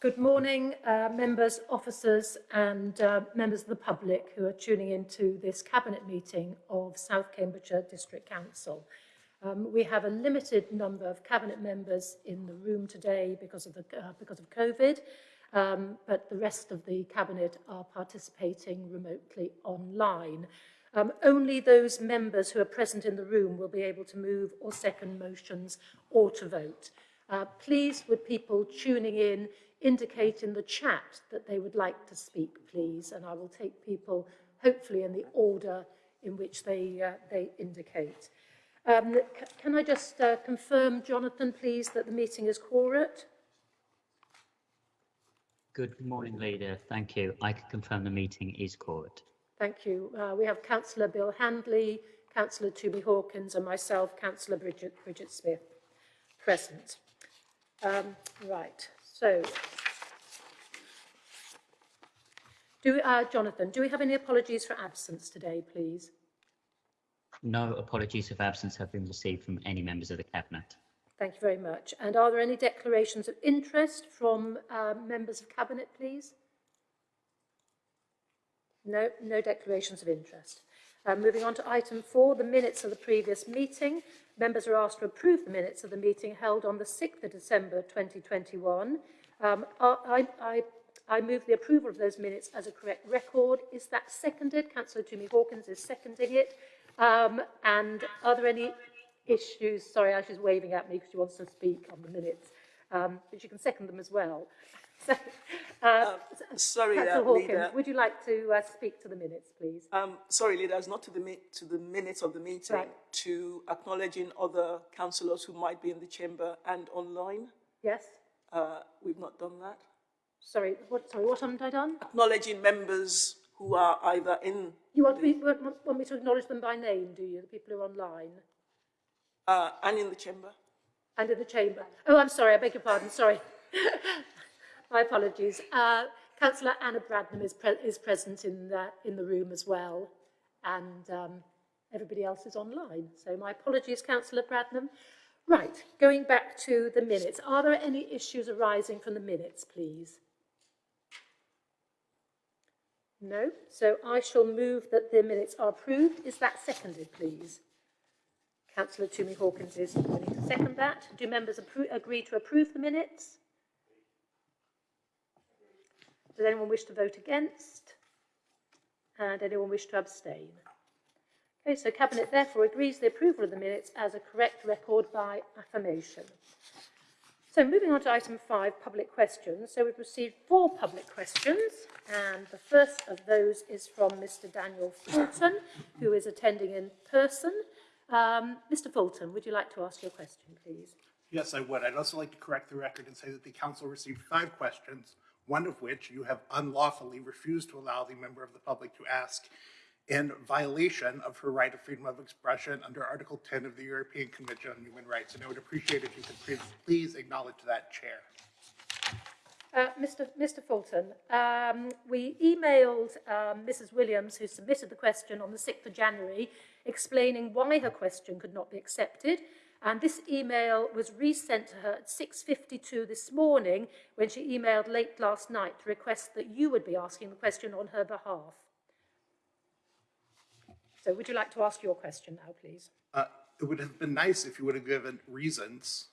Good morning, uh, members, officers and uh, members of the public who are tuning into this Cabinet meeting of South Cambridgeshire District Council. Um, we have a limited number of Cabinet members in the room today because of, the, uh, because of COVID, um, but the rest of the Cabinet are participating remotely online. Um, only those members who are present in the room will be able to move or second motions or to vote. Uh, please, would people tuning in indicate in the chat that they would like to speak, please, and I will take people, hopefully, in the order in which they, uh, they indicate. Um, can I just uh, confirm, Jonathan, please, that the meeting is quorate? Good morning, Leader. Thank you. I can confirm the meeting is quorate. Thank you. Uh, we have Councillor Bill Handley, Councillor Toby Hawkins and myself, Councillor Bridget, Bridget Smith, present. Um, right, so, do we, uh, Jonathan, do we have any apologies for absence today, please? No apologies of absence have been received from any members of the Cabinet. Thank you very much. And are there any declarations of interest from uh, members of Cabinet, please? No, no declarations of interest. Uh, moving on to item four, the minutes of the previous meeting. Members are asked to approve the minutes of the meeting held on the 6th of December 2021. Um, I, I, I move the approval of those minutes as a correct record. Is that seconded? Councillor Tumi Hawkins is seconding it. Um, and are there any issues? Sorry, Ash is waving at me because she wants to speak on the minutes. Um, but you can second them as well. So, uh, uh, sorry, uh, Hawkins, Leader. would you like to uh, speak to the minutes, please? Um, sorry, leaders, not to the to the minutes of the meeting, Right. to acknowledging other councillors who might be in the chamber and online. Yes? Uh, we've not done that. Sorry, what, sorry, what haven't I done? Acknowledging members who are either in You want me, want, want me to acknowledge them by name, do you, the people who are online? uh, and in the chamber. And in the chamber. Oh, I'm sorry, I beg your pardon, sorry. My apologies. Uh, Councillor Anna Bradnam is, pre is present in the, in the room as well, and um, everybody else is online. So my apologies, Councillor Bradnam. Right, going back to the minutes. Are there any issues arising from the minutes, please? No? So I shall move that the minutes are approved. Is that seconded, please? Councillor Tumi Hawkins is willing to second that. Do members agree to approve the minutes? Does anyone wish to vote against? And anyone wish to abstain? Okay, so Cabinet therefore agrees the approval of the minutes as a correct record by affirmation. So moving on to item five, public questions. So we've received four public questions, and the first of those is from Mr Daniel Fulton, who is attending in person. Um, Mr Fulton, would you like to ask your question, please? Yes, I would. I'd also like to correct the record and say that the council received five questions, one of which you have unlawfully refused to allow the member of the public to ask in violation of her right of freedom of expression under Article 10 of the European Convention on Human Rights. And I would appreciate if you could please acknowledge that, Chair. Uh, Mr. Mr. Fulton, um, we emailed um, Mrs. Williams, who submitted the question on the 6th of January, explaining why her question could not be accepted. And this email was resent to her at 6.52 this morning when she emailed late last night to request that you would be asking the question on her behalf. So would you like to ask your question now, please? Uh, it would have been nice if you would have given reasons.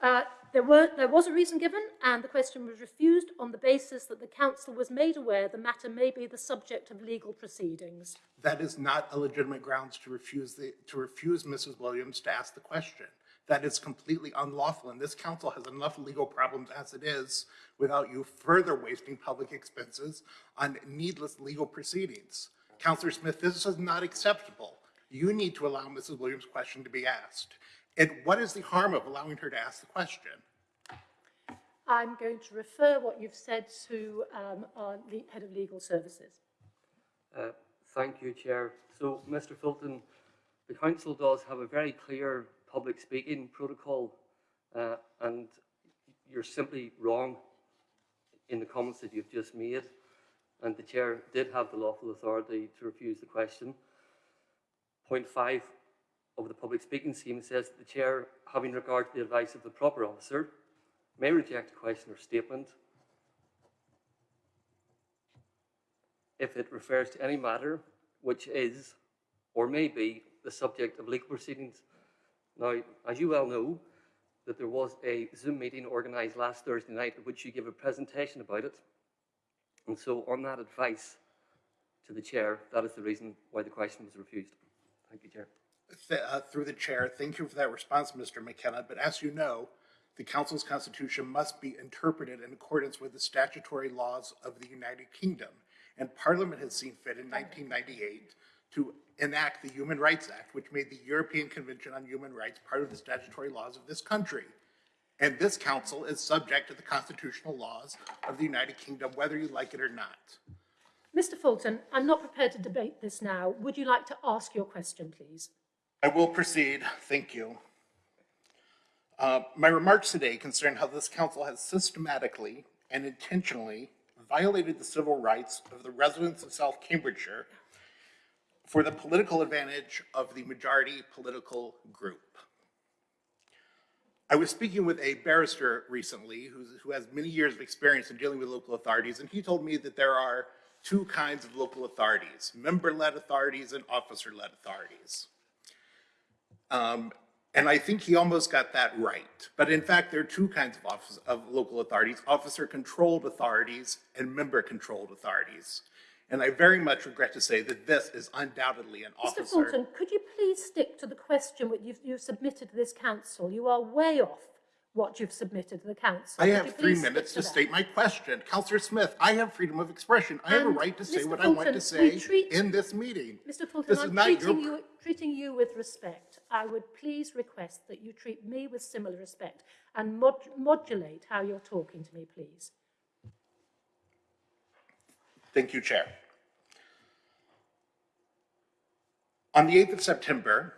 Uh, there, were, there was a reason given, and the question was refused on the basis that the council was made aware the matter may be the subject of legal proceedings. That is not a legitimate grounds to refuse, the, to refuse Mrs. Williams to ask the question. That is completely unlawful, and this council has enough legal problems as it is without you further wasting public expenses on needless legal proceedings. Councillor Smith, this is not acceptable. You need to allow Mrs. Williams' question to be asked. And what is the harm of allowing her to ask the question? I'm going to refer what you've said to um, our head of legal services. Uh, thank you, Chair. So, Mr Fulton, the Council does have a very clear public speaking protocol uh, and you're simply wrong in the comments that you've just made and the Chair did have the lawful authority to refuse the question. Point five of the public speaking scheme says that the Chair, having regard to the advice of the proper officer, may reject a question or statement if it refers to any matter which is or may be the subject of legal proceedings. Now, as you well know, that there was a Zoom meeting organised last Thursday night at which you gave a presentation about it. And so on that advice to the chair, that is the reason why the question was refused. Thank you, Chair. Th- uh, Through the chair, thank you for that response, Mr. McKenna, but as you know, the council's constitution must be interpreted in accordance with the statutory laws of the United Kingdom. And Parliament has seen fit in 1998 to enact the Human Rights Act, which made the European Convention on Human Rights part of the statutory laws of this country. And this council is subject to the constitutional laws of the United Kingdom, whether you like it or not. Mr Fulton, I'm not prepared to debate this now. Would you like to ask your question, please? I will proceed. Thank you. Uh, My remarks today concern how this council has systematically and intentionally violated the civil rights of the residents of South Cambridgeshire for the political advantage of the majority political group. I was speaking with a barrister recently who has many years of experience in dealing with local authorities, and he told me that there are two kinds of local authorities, member-led authorities and officer-led authorities. Um, and I think he almost got that right. But in fact, there are two kinds of office, of local authorities, officer-controlled authorities and member-controlled authorities. And I very much regret to say that this is undoubtedly an Mr officer. Fulton, could you please stick to the question that you've, you've submitted to this council? You are way off what you've submitted to the council. I Could have three minutes to that? state my question. Councillor Smith, I have freedom of expression. I have a right to say Mr. what I want to say treat- in this meeting. Mr Fulton, This is I'm not your treating you, treating you with respect. I would please request that you treat me with similar respect and mod- modulate how you're talking to me, please. Thank you, Chair. On the 8th of September,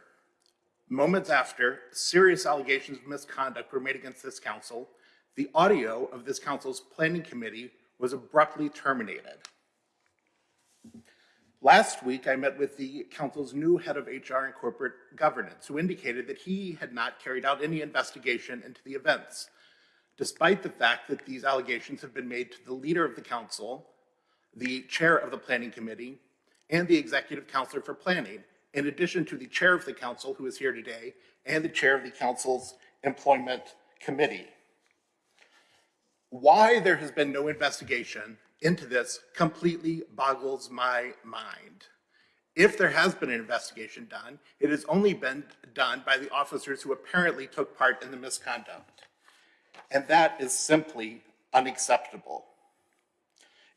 moments after serious allegations of misconduct were made against this council, the audio of this council's planning committee was abruptly terminated. Last week, I met with the council's new head of HR and corporate governance, who indicated that he had not carried out any investigation into the events, despite the fact that these allegations have been made to the leader of the council, the chair of the planning committee, and the executive councillor for planning, in addition to the chair of the council, who is here today, and the chair of the council's employment committee. Why there has been no investigation into this completely boggles my mind. If there has been an investigation done, it has only been done by the officers who apparently took part in the misconduct. And that is simply unacceptable.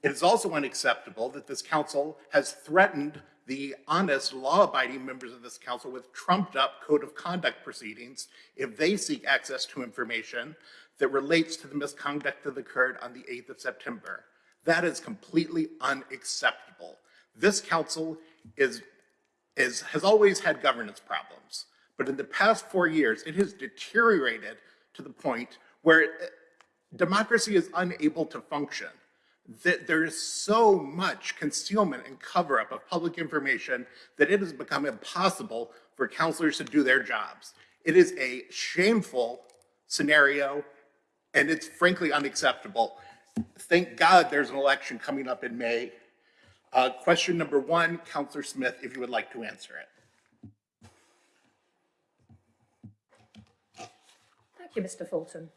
It is also unacceptable that this council has threatened the honest, law-abiding members of this council with trumped-up code of conduct proceedings if they seek access to information that relates to the misconduct that occurred on the 8th of September. That is completely unacceptable. This council is, is, has always had governance problems, but in the past four years, it has deteriorated to the point where uh, democracy is unable to function that there is so much concealment and cover-up of public information that it has become impossible for councillors to do their jobs. It is a shameful scenario, and it's frankly unacceptable. Thank God there's an election coming up in May. Uh, question number one, Councillor Smith, if you would like to answer it. Thank you, Mr Fulton.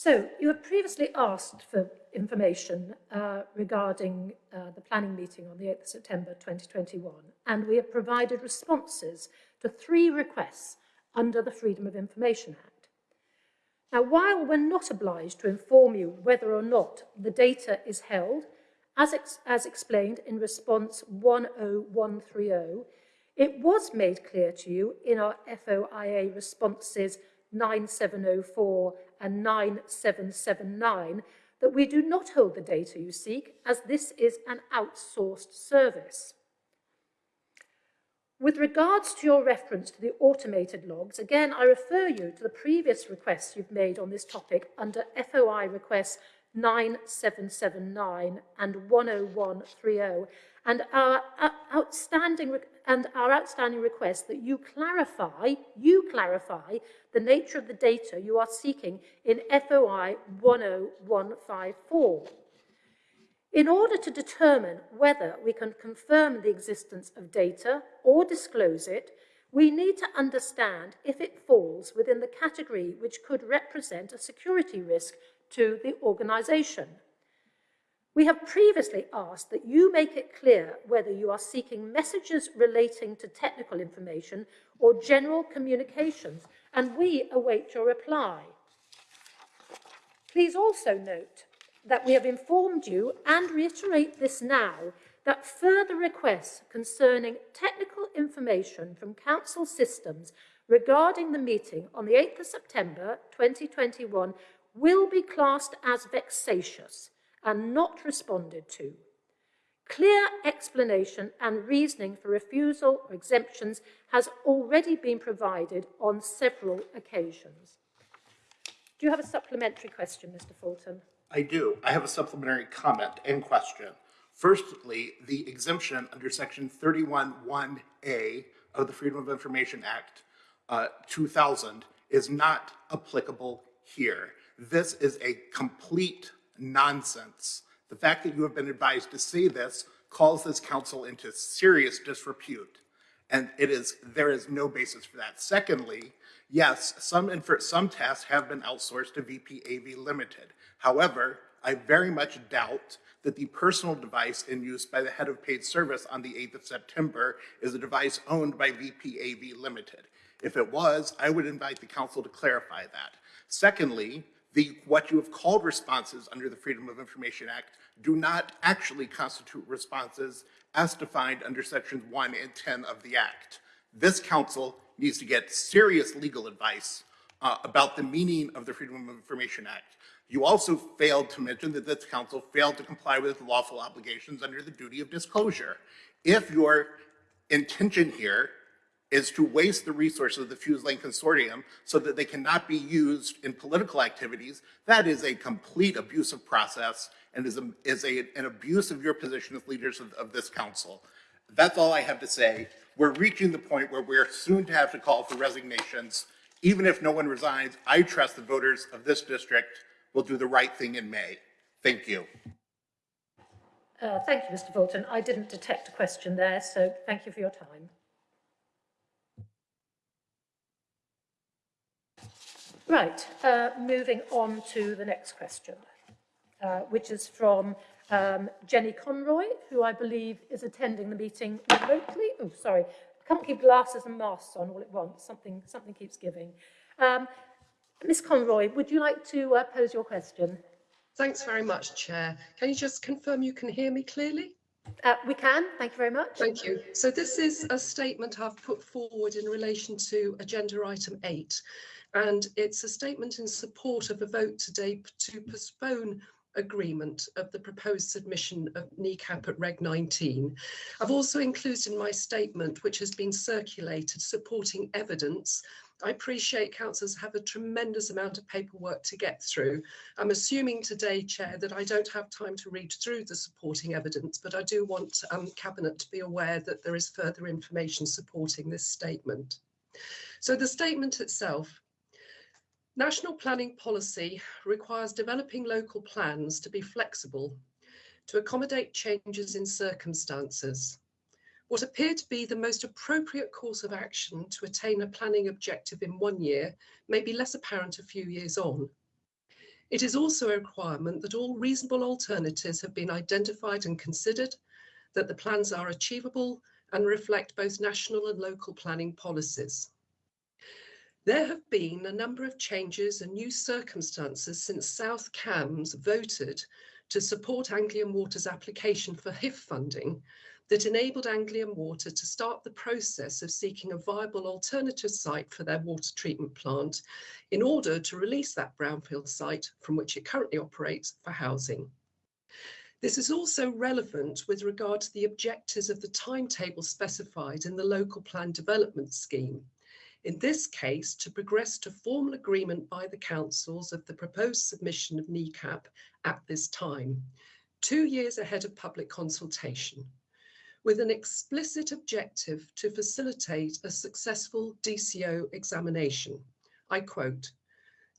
So, you have previously asked for information uh, regarding uh, the planning meeting on the 8th of September 2021, and we have provided responses to three requests under the Freedom of Information Act. Now, while we're not obliged to inform you whether or not the data is held, as, ex as explained in response 10130, it was made clear to you in our FOIA responses 9704 and 9779 that we do not hold the data you seek as this is an outsourced service. With regards to your reference to the automated logs, again, I refer you to the previous requests you've made on this topic under FOI requests 9779 and 10130 and our uh, outstanding and our outstanding request that you clarify you clarify the nature of the data you are seeking in FOI 10154 in order to determine whether we can confirm the existence of data or disclose it, we need to understand if it falls within the category which could represent a security risk to the organisation. We have previously asked that you make it clear whether you are seeking messages relating to technical information or general communications, and we await your reply. Please also note that we have informed you and reiterate this now that further requests concerning technical information from council systems regarding the meeting on the 8th of September 2021 will be classed as vexatious and not responded to. Clear explanation and reasoning for refusal or exemptions has already been provided on several occasions. Do you have a supplementary question, Mr Fulton? I do. I have a supplementary comment and question. Firstly, the exemption under section 31.1A of the Freedom of Information Act uh, 2000 is not applicable here. This is a complete nonsense. The fact that you have been advised to say this calls this council into serious disrepute. And it is, there is no basis for that. Secondly, yes, some, some tasks have been outsourced to VPAV Limited. However, I very much doubt that the personal device in use by the head of paid service on the 8th of September is a device owned by VPAV Limited. If it was, I would invite the council to clarify that. Secondly, the, what you have called responses under the Freedom of Information Act do not actually constitute responses as defined under sections 1 and 10 of the Act. This council needs to get serious legal advice uh, about the meaning of the Freedom of Information Act. You also failed to mention that this council failed to comply with lawful obligations under the duty of disclosure. If your intention here is to waste the resources of the Fuse Lane Consortium so that they cannot be used in political activities, that is a complete abusive process and is, a, is a, an abuse of your position as leaders of, of this council. That's all I have to say. We're reaching the point where we're soon to have to call for resignations. Even if no one resigns, I trust the voters of this district will do the right thing in May. Thank you. Uh, thank you, Mr Fulton. I didn't detect a question there, so thank you for your time. Right, uh, moving on to the next question, uh, which is from um, Jenny Conroy, who I believe is attending the meeting remotely. Oh, sorry, I can't keep glasses and masks on all at once. Something, something keeps giving. Um, Ms Conroy, would you like to uh, pose your question? Thanks very much, Chair. Can you just confirm you can hear me clearly? Uh, we can, thank you very much. Thank you. So this is a statement I've put forward in relation to agenda item eight. And it's a statement in support of a vote today to postpone agreement of the proposed submission of NECAP at Reg 19. I've also included in my statement, which has been circulated, supporting evidence I appreciate councillors have a tremendous amount of paperwork to get through. I'm assuming today, Chair, that I don't have time to read through the supporting evidence, but I do want um, Cabinet to be aware that there is further information supporting this statement. So the statement itself, National planning policy requires developing local plans to be flexible to accommodate changes in circumstances what appeared to be the most appropriate course of action to attain a planning objective in one year may be less apparent a few years on. It is also a requirement that all reasonable alternatives have been identified and considered, that the plans are achievable and reflect both national and local planning policies. There have been a number of changes and new circumstances since South Cambs voted to support Anglian Water's application for HIF funding that enabled Anglian Water to start the process of seeking a viable alternative site for their water treatment plant in order to release that brownfield site from which it currently operates for housing. This is also relevant with regard to the objectives of the timetable specified in the local plan development scheme. In this case to progress to formal agreement by the councils of the proposed submission of NECAP at this time, two years ahead of public consultation, with an explicit objective to facilitate a successful DCO examination. I quote,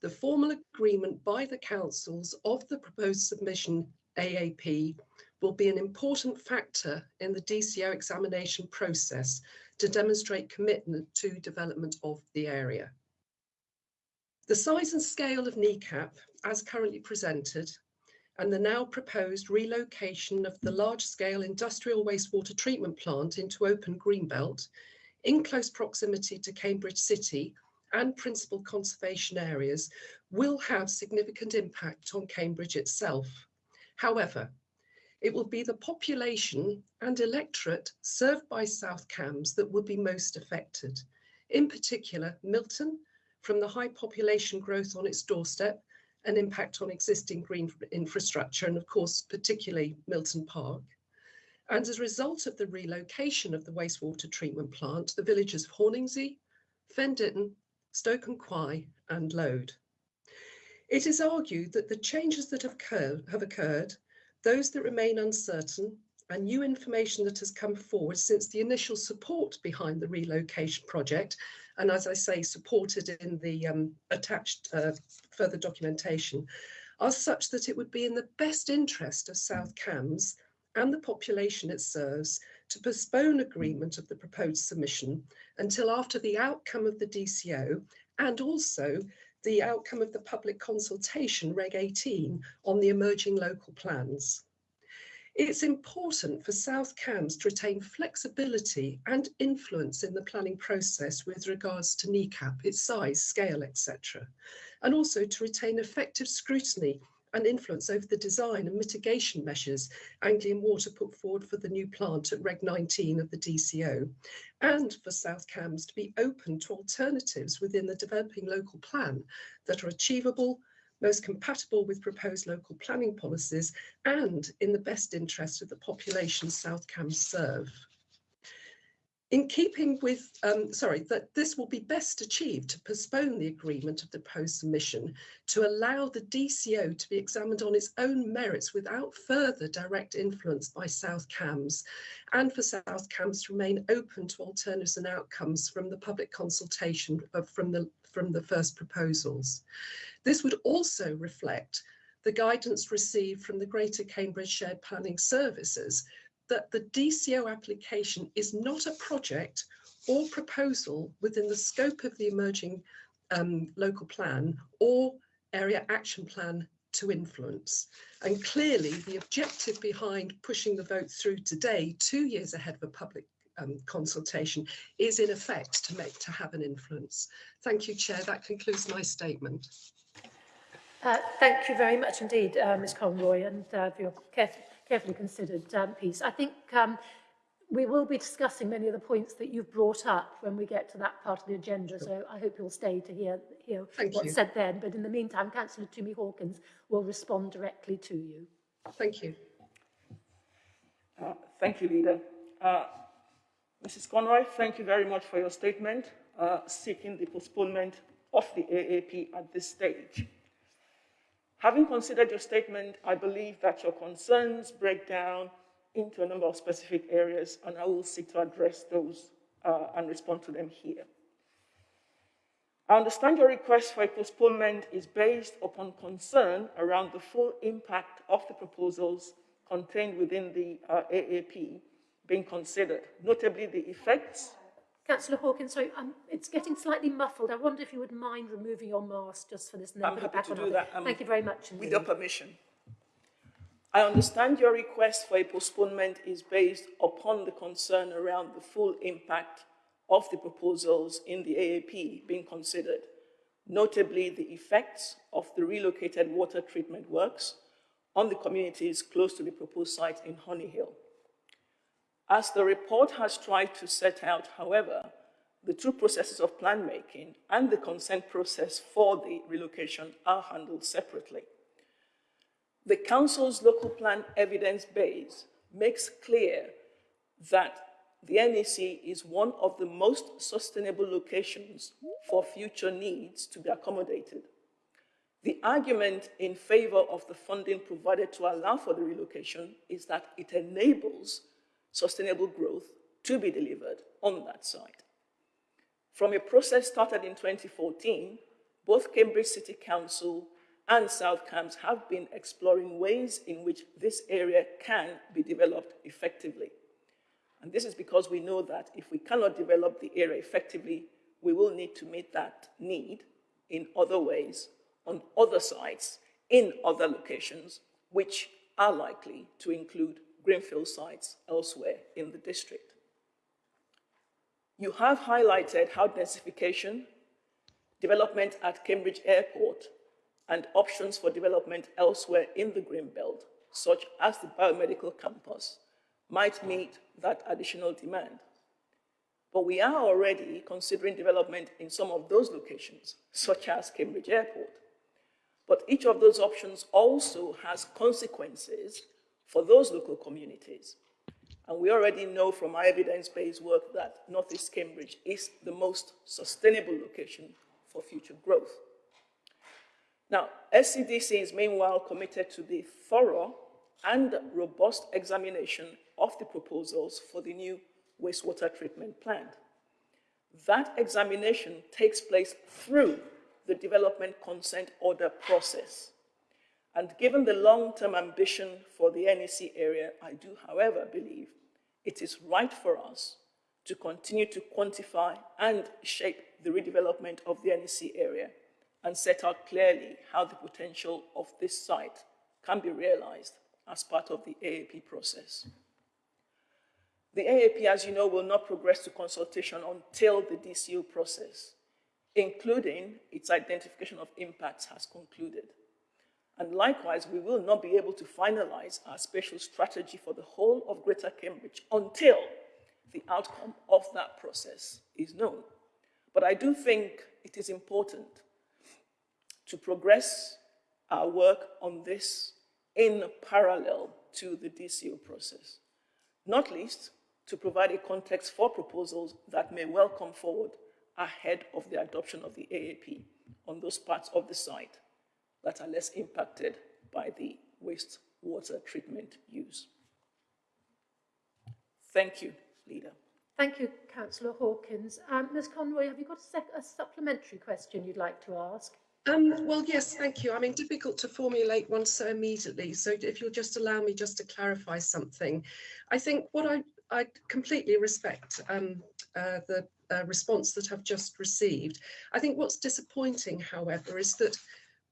the formal agreement by the councils of the proposed submission AAP will be an important factor in the DCO examination process to demonstrate commitment to development of the area. The size and scale of NECAP, as currently presented, and the now proposed relocation of the large-scale industrial wastewater treatment plant into open greenbelt in close proximity to Cambridge City and principal conservation areas will have significant impact on Cambridge itself. However, it will be the population and electorate served by South Cambs that would be most affected. In particular, Milton, from the high population growth on its doorstep, an impact on existing green infrastructure, and of course, particularly Milton Park. And as a result of the relocation of the wastewater treatment plant, the villages of Horningsea, Fen Ditton, Stoke and Quay, and Lode. It is argued that the changes that have have occurred those that remain uncertain, and new information that has come forward since the initial support behind the relocation project, and as I say, supported in the um, attached uh, further documentation, are such that it would be in the best interest of South Cambs and the population it serves to postpone agreement of the proposed submission until after the outcome of the DCO and also the outcome of the public consultation, Reg 18, on the emerging local plans. It's important for South Cambs to retain flexibility and influence in the planning process with regards to NECAP, its size, scale, etc. And also to retain effective scrutiny and influence over the design and mitigation measures Anglian Water put forward for the new plant at Reg 19 of the DCO, and for South Cambs to be open to alternatives within the developing local plan that are achievable, most compatible with proposed local planning policies, and in the best interest of the population South Cambs serve in keeping with, um, sorry, that this will be best achieved to postpone the agreement of the post submission to allow the DCO to be examined on its own merits without further direct influence by South Cambs and for South Cambs to remain open to alternatives and outcomes from the public consultation of, from, the, from the first proposals. This would also reflect the guidance received from the Greater Cambridge Shared Planning Services that the DCO application is not a project or proposal within the scope of the emerging um, local plan or area action plan to influence. And clearly the objective behind pushing the vote through today, two years ahead of a public um, consultation, is in effect to make to have an influence. Thank you, Chair. That concludes my statement. Uh, thank you very much indeed, uh, Ms Conroy, and uh, for your careful carefully considered um, piece. I think um, we will be discussing many of the points that you've brought up when we get to that part of the agenda, so I hope you'll stay to hear, hear Thank what's you. said then. But in the meantime, Councillor Tumi Hawkins will respond directly to you. Thank you. Uh, Thank you, Leader. Uh, Mrs. Conroy, thank you very much for your statement uh, seeking the postponement of the AAP at this stage. Having considered your statement, I believe that your concerns break down into a number of specific areas, and I will seek to address those uh, and respond to them here. I understand your request for a postponement is based upon concern around the full impact of the proposals contained within the uh, AAP being considered, notably the effects Councillor Hawkins, sorry, um, it's getting slightly muffled. I wonder if you would mind removing your mask just for this and I'm happy back to on. do that, um, Thank you very much With your permission. I understand your request for a postponement is based upon the concern around the full impact of the proposals in the AAP being considered, notably the effects of the relocated water treatment works on the communities close to the proposed site in Honeyhill. As the report has tried to set out, however, the two processes of plan making and the consent process for the relocation are handled separately. The Council's local plan evidence base makes clear that the NEC is one of the most sustainable locations for future needs to be accommodated. The argument in favor of the funding provided to allow for the relocation is that it enables sustainable growth to be delivered on that site. From a process started in 2014, both Cambridge City Council and South Cambs have been exploring ways in which this area can be developed effectively. And this is because we know that if we cannot develop the area effectively, we will need to meet that need in other ways, on other sites, in other locations, which are likely to include greenfield sites elsewhere in the district. You have highlighted how densification, development at Cambridge Airport, and options for development elsewhere in the Green Belt, such as the biomedical campus, might meet that additional demand. But we are already considering development in some of those locations, such as Cambridge Airport. But each of those options also has consequences for those local communities. And we already know from our evidence-based work that Northeast Cambridge is the most sustainable location for future growth. Now, SCDC is meanwhile committed to the thorough and robust examination of the proposals for the new wastewater treatment plant. That examination takes place through the development consent order process. And given the long-term ambition for the NEC area, I do, however, believe it is right for us to continue to quantify and shape the redevelopment of the NEC area and set out clearly how the potential of this site can be realized as part of the AAP process. The AAP, as you know, will not progress to consultation until the DCO process, including its identification of impacts, has concluded. And likewise, we will not be able to finalize our spatial strategy for the whole of Greater Cambridge until the outcome of that process is known. But I do think it is important to progress our work on this in parallel to the DCO process, not least to provide a context for proposals that may well come forward ahead of the adoption of the AAP on those parts of the site that are less impacted by the wastewater treatment use. Thank you, Leader. Thank you, Councillor Hawkins. Um, Ms Conroy, have you got a, a supplementary question you'd like to ask? Um, well, yes, thank you. I mean, difficult to formulate one so immediately. So if you'll just allow me just to clarify something. I think what I, I completely respect um, uh, the uh, response that I've just received. I think what's disappointing, however, is that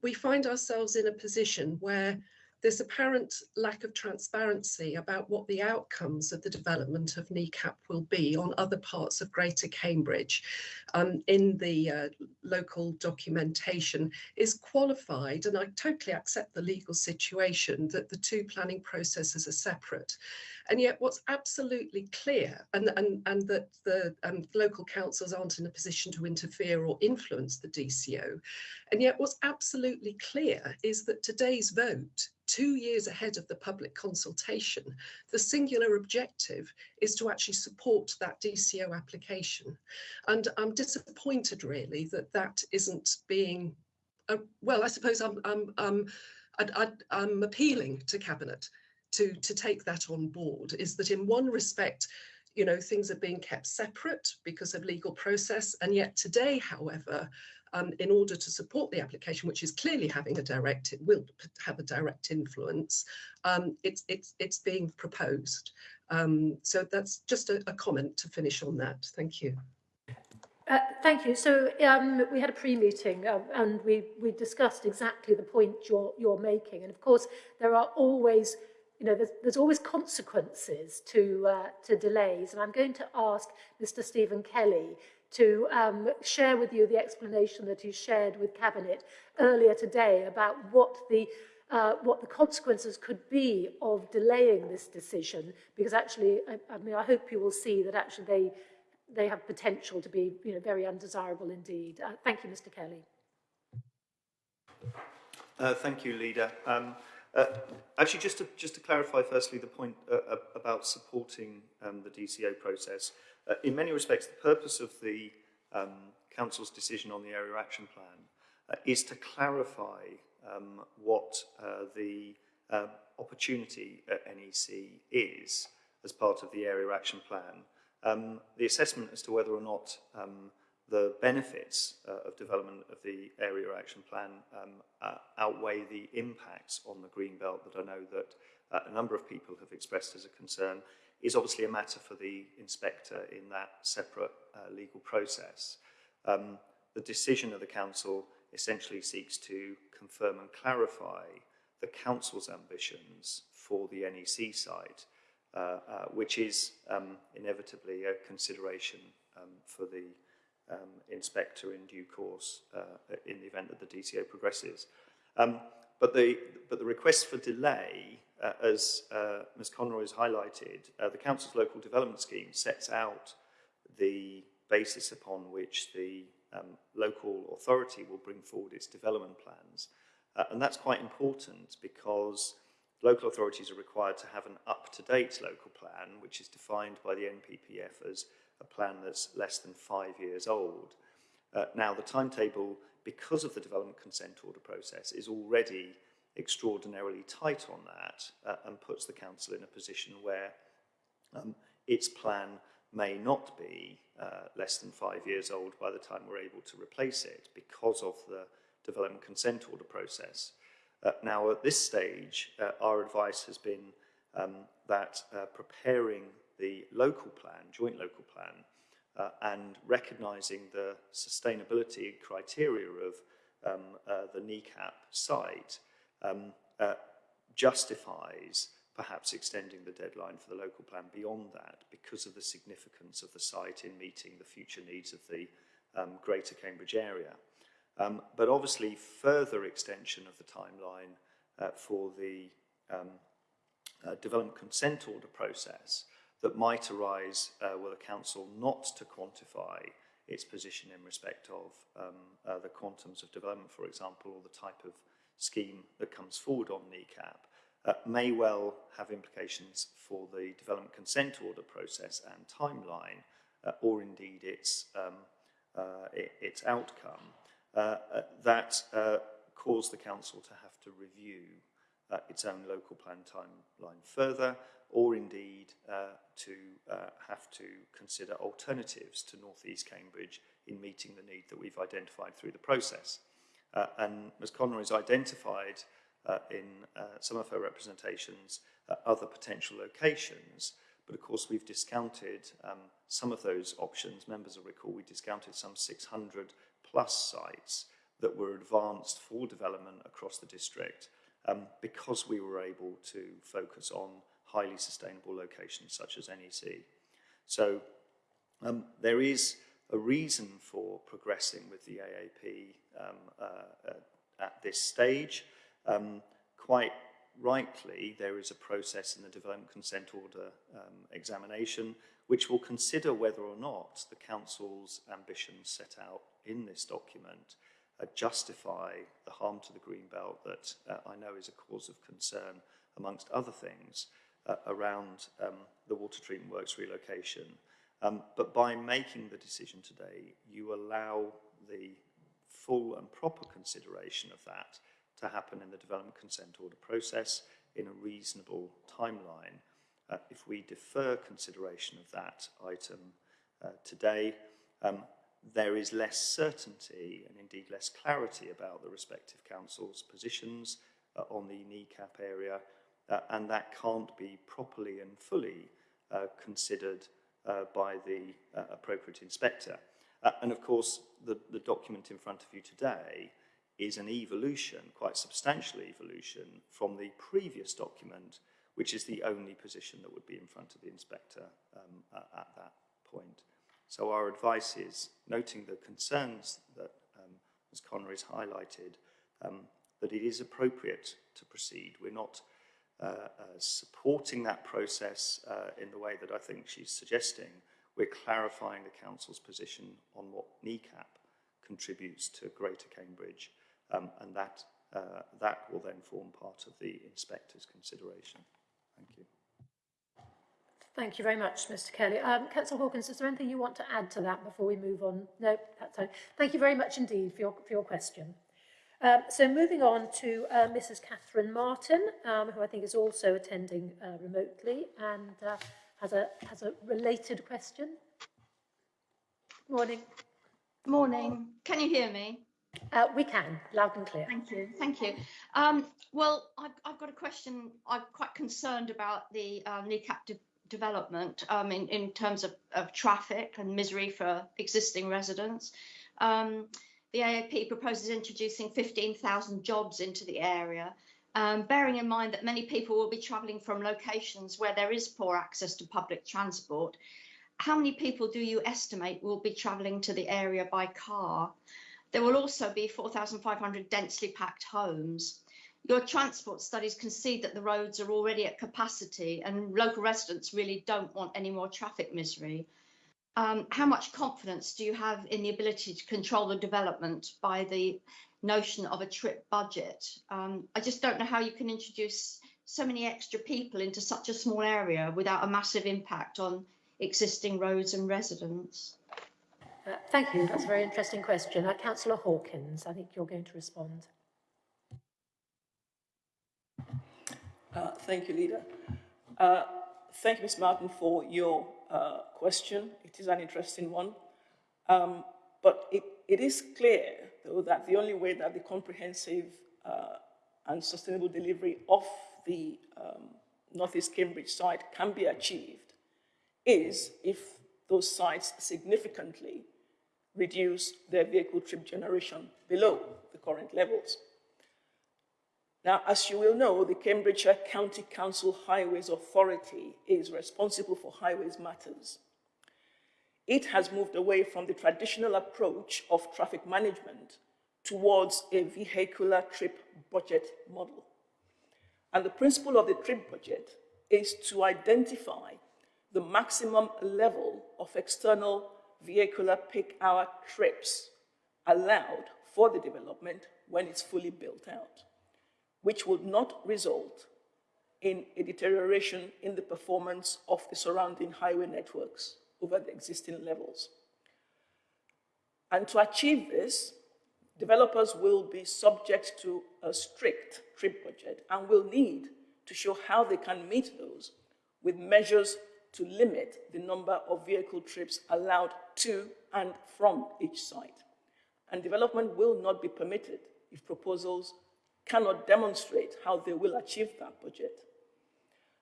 we find ourselves in a position where there's apparent lack of transparency about what the outcomes of the development of NECAP will be on other parts of Greater Cambridge um, in the uh, local documentation is qualified, and I totally accept the legal situation that the two planning processes are separate. And yet what's absolutely clear, and, and, and that the um, local councils aren't in a position to interfere or influence the DCO, and yet what's absolutely clear is that today's vote two years ahead of the public consultation, the singular objective is to actually support that DCO application. And I'm disappointed really that that isn't being, uh, well, I suppose I'm, I'm, I'm, i I'm appealing to Cabinet to, to take that on board, is that in one respect, you know, things are being kept separate because of legal process. And yet today, however, um, in order to support the application, which is clearly having a direct, it will have a direct influence, um, it's, it's, it's being proposed. Um, so that's just a, a, comment to finish on that. Thank you. Uh, thank you. So um, we had a pre-meeting uh, and we, we discussed exactly the point you're, you're making. And of course, there are always, you know, there's, there's always consequences to, uh, to delays. And I'm going to ask Mr. Stephen Kelly to um, share with you the explanation that he shared with Cabinet earlier today about what the uh, what the consequences could be of delaying this decision, because actually, I, I mean, I hope you will see that actually they they have potential to be, you know, very undesirable indeed. Uh, thank you, Mr. Kelly. Uh, thank you, Leader. Um, Uh, actually, just to, just to clarify firstly the point uh, about supporting um, the DCO process, uh, in many respects the purpose of the um, Council's decision on the Area Action Plan uh, is to clarify um, what uh, the uh, opportunity at NEC is as part of the Area Action Plan. Um, the assessment as to whether or not um, the benefits uh, of development of the Area Action Plan um, uh, outweigh the impacts on the green belt that I know that uh, a number of people have expressed as a concern is obviously a matter for the inspector in that separate uh, legal process. Um, the decision of the council essentially seeks to confirm and clarify the council's ambitions for the NEC site, uh, uh, which is um, inevitably a consideration um, for the um, inspector in due course uh, in the event that the DCO progresses. Um, but, the, but the request for delay, uh, as uh, Ms Conroy has highlighted, uh, the Council's local development scheme sets out the basis upon which the um, local authority will bring forward its development plans. Uh, and that's quite important because local authorities are required to have an up-to-date local plan, which is defined by the NPPF as a plan that's less than five years old. Uh, now, the timetable, because of the development consent order process, is already extraordinarily tight on that uh, and puts the council in a position where um, its plan may not be uh, less than five years old by the time we're able to replace it because of the development consent order process. Uh, now, at this stage, uh, our advice has been um, that uh, preparing the local plan, joint local plan, uh, and recognising the sustainability criteria of um, uh, the NECAP site um, uh, justifies perhaps extending the deadline for the local plan beyond that because of the significance of the site in meeting the future needs of the um, greater Cambridge area. Um, but obviously further extension of the timeline uh, for the um, uh, development consent order process that might arise uh, were the council not to quantify its position in respect of um, uh, the quantums of development, for example, or the type of scheme that comes forward on NECAP, uh, may well have implications for the development consent order process and timeline, uh, or indeed its, um, uh, its outcome, uh, uh, that uh, cause the council to have to review its own local plan timeline further, or indeed to have to consider alternatives to North East Cambridge in meeting the need that we've identified through the process. Uh, and Ms Conroy has identified uh, in uh, some of her representations other potential locations, but of course we've discounted um, some of those options. Members will recall we discounted some 600 plus sites that were advanced for development across the district um, because we were able to focus on highly sustainable locations such as NEC. So um, there is a reason for progressing with the AAP um, uh, uh, at this stage. Um, quite rightly, there is a process in the development consent order um, examination which will consider whether or not the Council's ambitions set out in this document uh, justify the harm to the green belt that uh, I know is a cause of concern amongst other things uh, around um, the water treatment works relocation. Um, but by making the decision today, you allow the full and proper consideration of that to happen in the development consent order process in a reasonable timeline. Uh, if we defer consideration of that item uh, today, um, there is less certainty and indeed less clarity about the respective councils' positions uh, on the NECAP area uh, and that can't be properly and fully uh, considered by the uh, appropriate inspector. Uh, and of course, the, the document in front of you today is an evolution, quite substantial evolution, from the previous document, which is the only position that would be in front of the inspector um, at that point. So our advice is, noting the concerns that um, Ms Connery has highlighted, um, that it is appropriate to proceed. We're not uh, uh, supporting that process uh, in the way that I think she's suggesting, we're clarifying the Council's position on what NECAP contributes to Greater Cambridge, um, and that uh, that will then form part of the inspector's consideration. Thank you. Thank you very much, Mr Kelly. Um, Councillor Hawkins, is there anything you want to add to that before we move on? No, that's fine. Thank you very much indeed for your, for your question. Um, so moving on to uh, Mrs Catherine Martin, um, who I think is also attending uh, remotely and uh, has, a, has a related question. Morning. Morning. Can you hear me? Uh, we can, loud and clear. Thank you. Thank you. Um, well, I've, I've got a question. I'm quite concerned about the uh, NECAP de development um, in, in terms of, of traffic and misery for existing residents. The AAP proposes introducing 15,000 jobs into the area, um, bearing in mind that many people will be travelling from locations where there is poor access to public transport. How many people do you estimate will be travelling to the area by car? There will also be 4,500 densely packed homes. Your transport studies concede that the roads are already at capacity and local residents really don't want any more traffic misery. Um, how much confidence do you have in the ability to control the development by the notion of a trip budget? Um, I just don't know how you can introduce so many extra people into such a small area without a massive impact on existing roads and residents. Uh, thank you, that's a very interesting question. Uh, Councillor Hawkins, I think you're going to respond. Uh, thank you, Leader. Uh, thank you, Ms. Martin, for your uh, question. It is an interesting one. Um, but it, it is clear, though, that the only way that the comprehensive uh, and sustainable delivery of the um, Northeast Cambridge site can be achieved is if those sites significantly reduce their vehicle trip generation below the current levels. Now, as you will know, the Cambridgeshire County Council Highways Authority is responsible for highways matters. It has moved away from the traditional approach of traffic management towards a vehicular trip budget model. And the principle of the trip budget is to identify the maximum level of external vehicular peak hour trips allowed for the development when it's fully built out which would not result in a deterioration in the performance of the surrounding highway networks over the existing levels. And to achieve this, developers will be subject to a strict trip budget and will need to show how they can meet those with measures to limit the number of vehicle trips allowed to and from each site. And development will not be permitted if proposals cannot demonstrate how they will achieve that budget.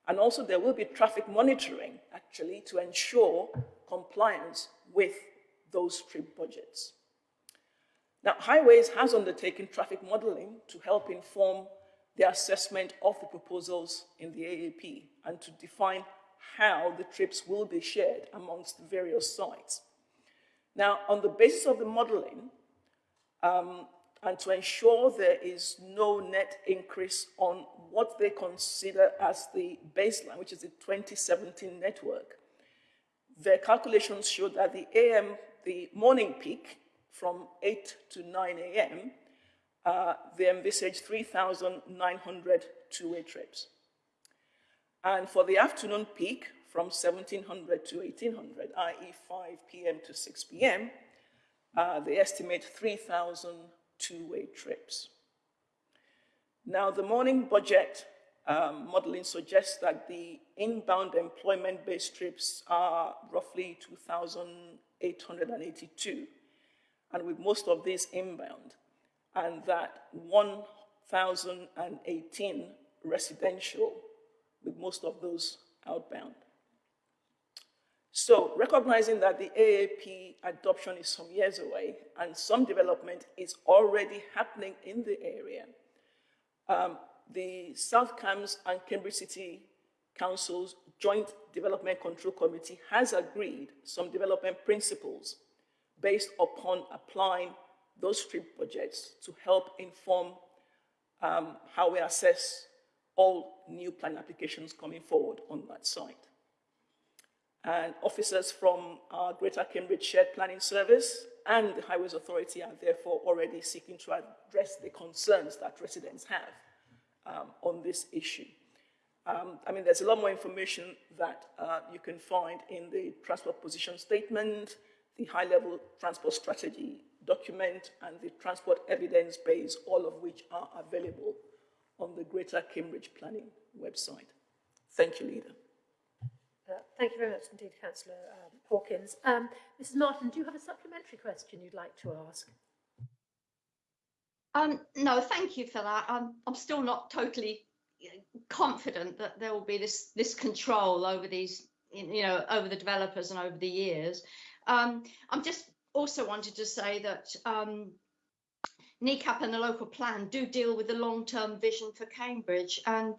And also there will be traffic monitoring, actually, to ensure compliance with those trip budgets. Now, Highways has undertaken traffic modeling to help inform the assessment of the proposals in the AAP and to define how the trips will be shared amongst the various sites. Now, on the basis of the modeling, um, and to ensure there is no net increase on what they consider as the baseline, which is the 2017 network. Their calculations show that the AM, the morning peak from 8 to 9 a.m., uh, they envisage 3,900 two-way trips. And for the afternoon peak, from 1700 to 1800, i.e. 5 p.m. to 6 p.m., uh, they estimate 3,000 two-way trips. Now, the morning budget um, modeling suggests that the inbound employment-based trips are roughly 2,882, and with most of these inbound, and that 1,018 residential, with most of those outbound. So recognizing that the AAP adoption is some years away and some development is already happening in the area, um, the South Cambs and Cambridge City Council's Joint Development Control Committee has agreed some development principles based upon applying those three projects to help inform um, how we assess all new plan applications coming forward on that site. And officers from our Greater Cambridge Shared Planning Service and the Highways Authority are therefore already seeking to address the concerns that residents have um, on this issue. Um, I mean, there's a lot more information that uh, you can find in the transport position statement, the high-level transport strategy document, and the transport evidence base, all of which are available on the Greater Cambridge Planning website. Thank you, Leader. Uh, thank you very much indeed, Councillor um, Hawkins. Um, Mrs Martin, do you have a supplementary question you'd like to ask? Um, no, thank you for that. I'm, I'm still not totally confident that there will be this this control over these, you know, over the developers and over the years. Um, I'm just also wanted to say that um, NECAP and the local plan do deal with the long-term vision for Cambridge, and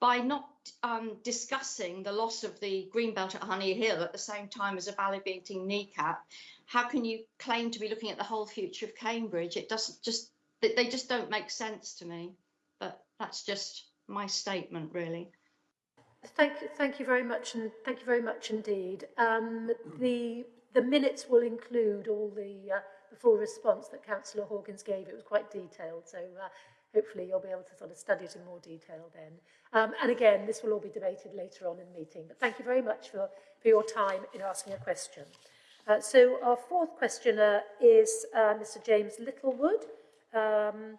by not um, discussing the loss of the greenbelt at Honey Hill at the same time as evaluating NECAP, how can you claim to be looking at the whole future of Cambridge? It doesn't just they just don't make sense to me. But that's just my statement, really. Thank you, thank you very much, and thank you very much indeed. Um, the the minutes will include all the, uh, the full response that Councillor Hawkins gave. It was quite detailed, so uh, hopefully you'll be able to sort of study it in more detail then. Um, and again, this will all be debated later on in the meeting. But thank you very much for, for your time in asking a question. Uh, so our fourth questioner is uh, Mr James Littlewood. Um,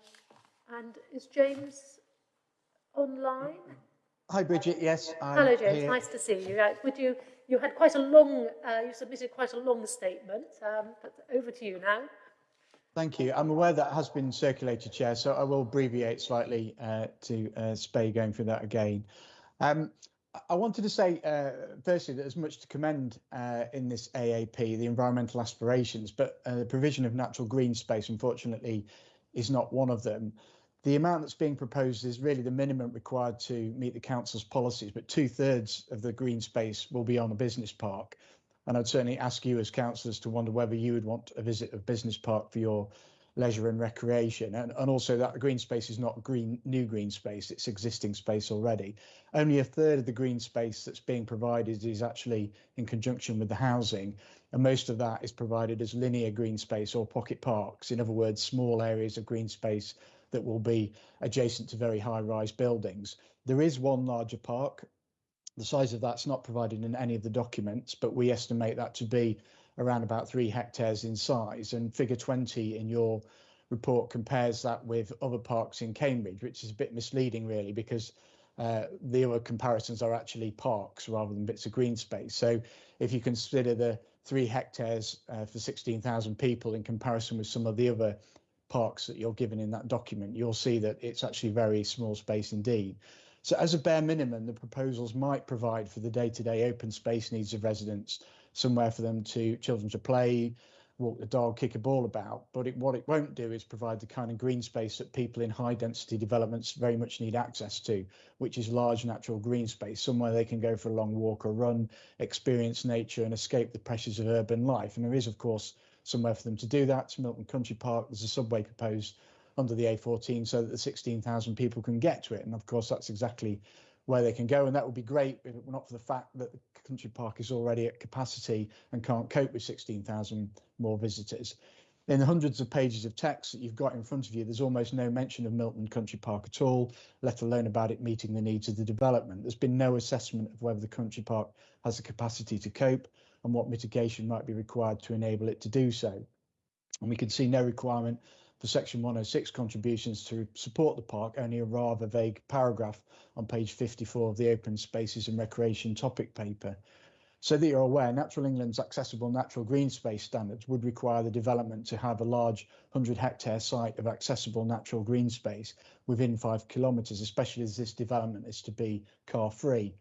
and is James online? Hi, Bridget. Yes. I'm Hello, James. Here. Nice to see you. Uh, would you? You had quite a long. Uh, you submitted quite a long statement. Um, but over to you now. Thank you. I'm aware that has been circulated, Chair, so I will abbreviate slightly uh, to uh, spare you going through that again. Um, I wanted to say, uh, firstly, that there's much to commend uh, in this AAP, the environmental aspirations, but uh, the provision of natural green space, unfortunately, is not one of them. The amount that's being proposed is really the minimum required to meet the council's policies, but two thirds of the green space will be on a business park. And I'd certainly ask you as councillors to wonder whether you would want a visit of business park for your leisure and recreation. And, and also that green space is not green new green space, it's existing space already. Only a third of the green space that's being provided is actually in conjunction with the housing. And most of that is provided as linear green space or pocket parks. In other words, small areas of green space that will be adjacent to very high rise buildings. There is one larger park. The size of that's not provided in any of the documents, but we estimate that to be around about three hectares in size. And figure 20 in your report compares that with other parks in Cambridge, which is a bit misleading, really, because uh, the other comparisons are actually parks rather than bits of green space. So if you consider the three hectares uh, for 16,000 people in comparison with some of the other parks that you're given in that document, you'll see that it's actually very small space indeed. So as a bare minimum, the proposals might provide for the day-to-day open space needs of residents, somewhere for them to children to play, walk the dog, kick a ball about. But it, what it won't do is provide the kind of green space that people in high density developments very much need access to, which is large natural green space, somewhere they can go for a long walk or run, experience nature and escape the pressures of urban life. And there is, of course, somewhere for them to do that. Milton Country Park, there's a subway proposed under the A14 so that the 16,000 people can get to it. And of course, that's exactly where they can go. And that would be great if it were not for the fact that the country park is already at capacity and can't cope with 16,000 more visitors. In the hundreds of pages of text that you've got in front of you, there's almost no mention of Milton Country Park at all, let alone about it meeting the needs of the development. There's been no assessment of whether the country park has the capacity to cope and what mitigation might be required to enable it to do so. And we can see no requirement for Section 106 contributions to support the park, only a rather vague paragraph on page 54 of the Open Spaces and Recreation topic paper. So that you're aware, Natural England's accessible natural green space standards would require the development to have a large 100 hectare site of accessible natural green space within five kilometres, especially as this development is to be car free.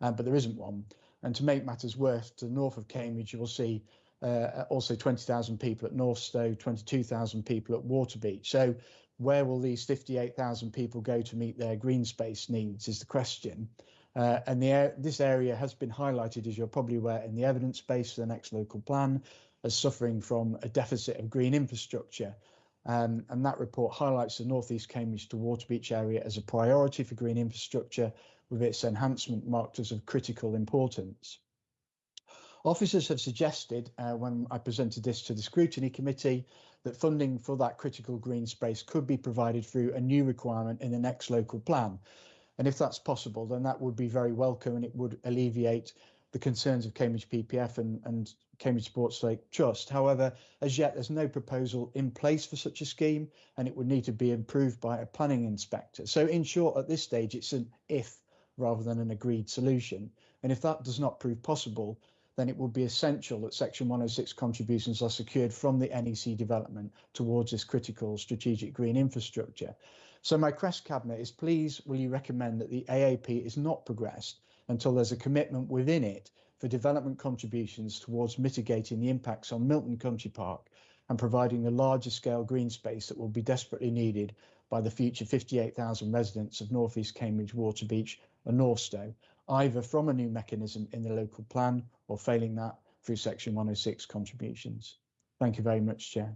Uh, but there isn't one. And to make matters worse, to the north of Cambridge, you will see uh, also 20,000 people at North Northstowe, 22,000 people at Waterbeach. So where will these 58,000 people go to meet their green space needs is the question. Uh, and the, this area has been highlighted, as you're probably aware, in the evidence base for the next local plan as suffering from a deficit of green infrastructure. Um, and that report highlights the North East Cambridge to Waterbeach area as a priority for green infrastructure with its enhancement marked as of critical importance. Officers have suggested, uh, when I presented this to the scrutiny committee, that funding for that critical green space could be provided through a new requirement in the next local plan. And if that's possible, then that would be very welcome and it would alleviate the concerns of Cambridge PPF and, and Cambridge Sports Lake Trust. However, as yet, there's no proposal in place for such a scheme and it would need to be approved by a planning inspector. So in short, at this stage, it's an if rather than an agreed solution. And if that does not prove possible, then it would be essential that Section 106 contributions are secured from the NEC development towards this critical strategic green infrastructure. So my Crest Cabinet is please will you recommend that the AAP is not progressed until there's a commitment within it for development contributions towards mitigating the impacts on Milton Country Park and providing the larger scale green space that will be desperately needed by the future 58,000 residents of North East Cambridge, Waterbeach and Northstowe, either from a new mechanism in the local plan or failing that through section 106 contributions. Thank you very much, Chair.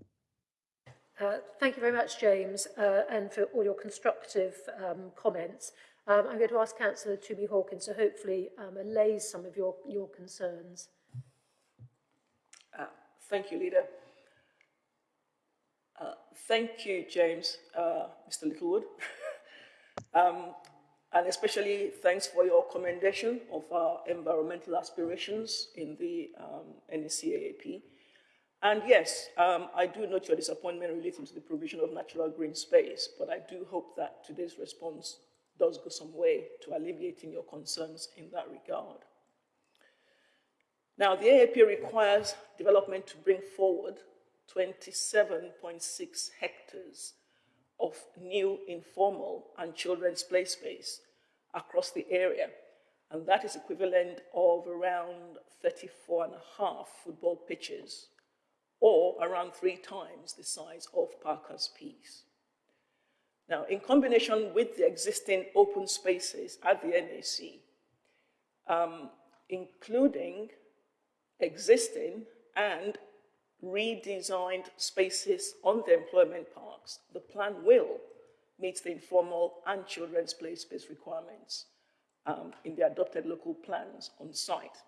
Uh, thank you very much, James, uh, and for all your constructive um, comments. Um, I'm going to ask Councillor Tumi Hawkins to hopefully um, allay some of your, your concerns. Uh, thank you, Leader. Uh, thank you, James, uh, Mr. Littlewood. and especially thanks for your commendation of our environmental aspirations in the um, NECAAP. And yes, um, I do note your disappointment relating to the provision of natural green space, but I do hope that today's response does go some way to alleviating your concerns in that regard. Now, the AAP requires development to bring forward 27.6 hectares of new informal and children's play space across the area. And that is equivalent of around 34 and a half football pitches or around three times the size of Parker's Piece. Now, in combination with the existing open spaces at the NAC, um, including existing and redesigned spaces on the employment parks, the plan will meet the informal and children's play space requirements um, in the adopted local plans on site.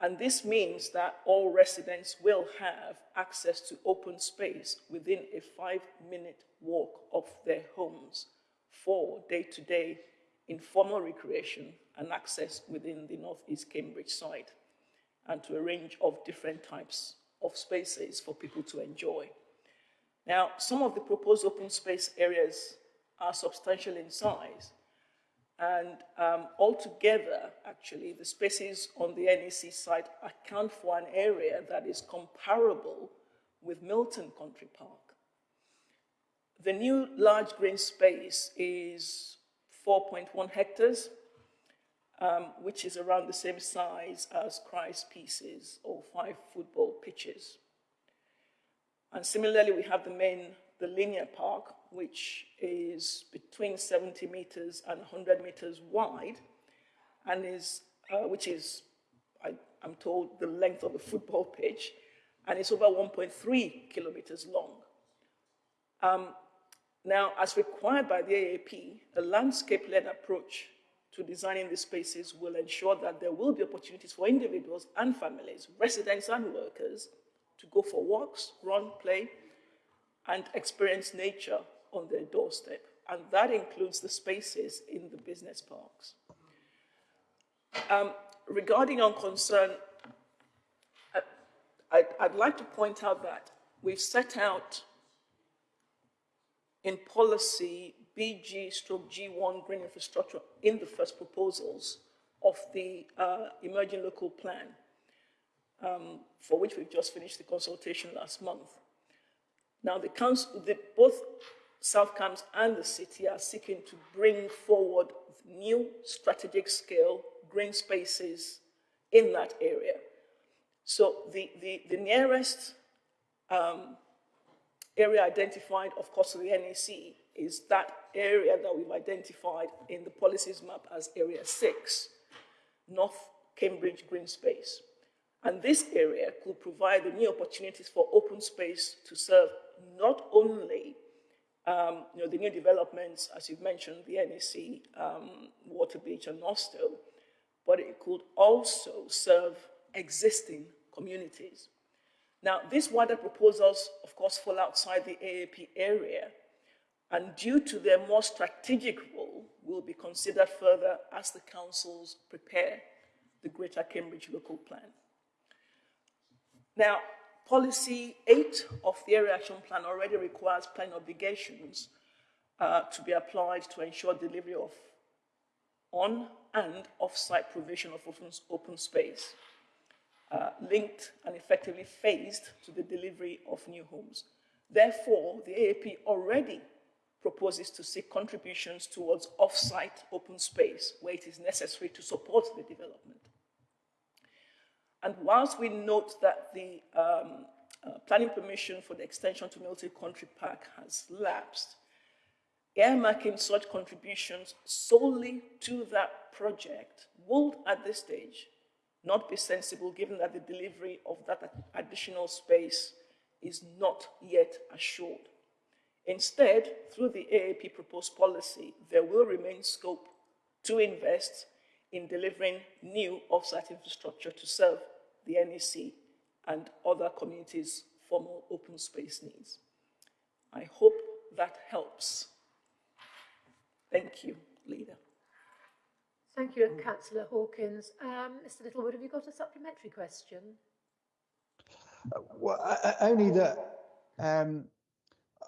And this means that all residents will have access to open space within a five-minute walk of their homes for day-to-day -day informal recreation and access within the Northeast Cambridge site and to a range of different types of spaces for people to enjoy. Now, some of the proposed open space areas are substantial in size, and um, altogether, actually, the spaces on the NEC site account for an area that is comparable with Milton Country Park. The new large green space is 4.1 hectares, um, which is around the same size as Christ's Pieces or five football pitches. And similarly, we have the main, the linear park, which is between 70 meters and 100 meters wide, and is, uh, which is, I, am told, the length of a football pitch, and it's over 1.3 kilometers long. Um, now, as required by the AAP, a landscape-led approach to designing these spaces will ensure that there will be opportunities for individuals and families, residents and workers, to go for walks, run, play, and experience nature on their doorstep. And that includes the spaces in the business parks. Um, regarding on concern, I, I'd like to point out that we've set out in policy BG stroke G1 green infrastructure in the first proposals of the uh, emerging local plan, um, for which we've just finished the consultation last month. Now, the council, the, both South Cambs and the city are seeking to bring forward new strategic scale green spaces in that area. So the, the, the nearest um, area identified, of course, the NEC is that area that we've identified in the policies map as Area 6, North Cambridge Green Space. And this area could provide the new opportunities for open space to serve not only um, you know, the new developments, as you've mentioned, the NEC, um, Waterbeach and Northstowe, but it could also serve existing communities. Now, these wider proposals, of course, fall outside the AAP area, and due to their more strategic role, will be considered further as the councils prepare the Greater Cambridge Local Plan. Now, policy eight of the Area Action Plan already requires planning obligations uh, to be applied to ensure delivery of on and off-site provision of open, open space, uh, linked and effectively phased to the delivery of new homes. Therefore, the AAP already proposes to seek contributions towards off-site open space where it is necessary to support the development. And whilst we note that the um, uh, planning permission for the extension to Milton Country Park has lapsed, earmarking such contributions solely to that project would, at this stage, not be sensible given that the delivery of that additional space is not yet assured. Instead, through the AAP proposed policy, there will remain scope to invest in delivering new offsite infrastructure to serve the NEC and other communities' formal open space needs. I hope that helps. Thank you, Leader. Thank you, Councillor Hawkins. Um, Mr Littlewood, have you got a supplementary question? Well, I, I, only that um,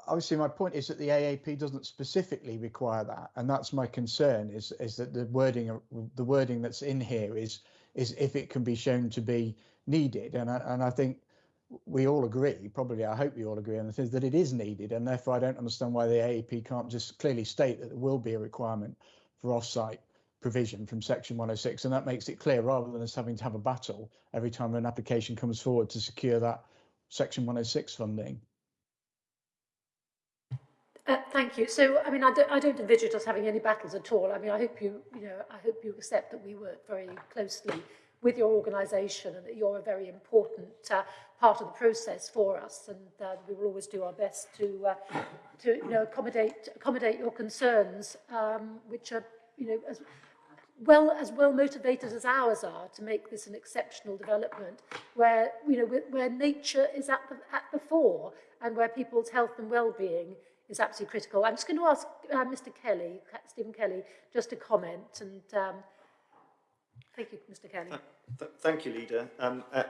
obviously my point is that the AAP doesn't specifically require that, and that's my concern. Is is that the wording the wording that's in here is is if it can be shown to be needed, and I, and I think we all agree, probably I hope we all agree on the things that it is needed, and therefore I don't understand why the AAP can't just clearly state that there will be a requirement for off-site provision from section 106 and that makes it clear rather than us having to have a battle every time an application comes forward to secure that section 106 funding. Uh, thank you. So, I mean, I don't, I don't envisage us having any battles at all. I mean, I hope you, you know, I hope you accept that we work very closely with your organisation and that you're a very important uh, part of the process for us. And uh, we will always do our best to, uh, to you know, accommodate accommodate your concerns, um, which are, you know, as well as well motivated as ours are to make this an exceptional development, where you know where nature is at the at the fore and where people's health and well-being is absolutely critical. I'm just going to ask uh, Mr. Kelly, Stephen Kelly, just to comment. And um, thank you, Mr. Kelly. Th thank you, Leader. Um, uh,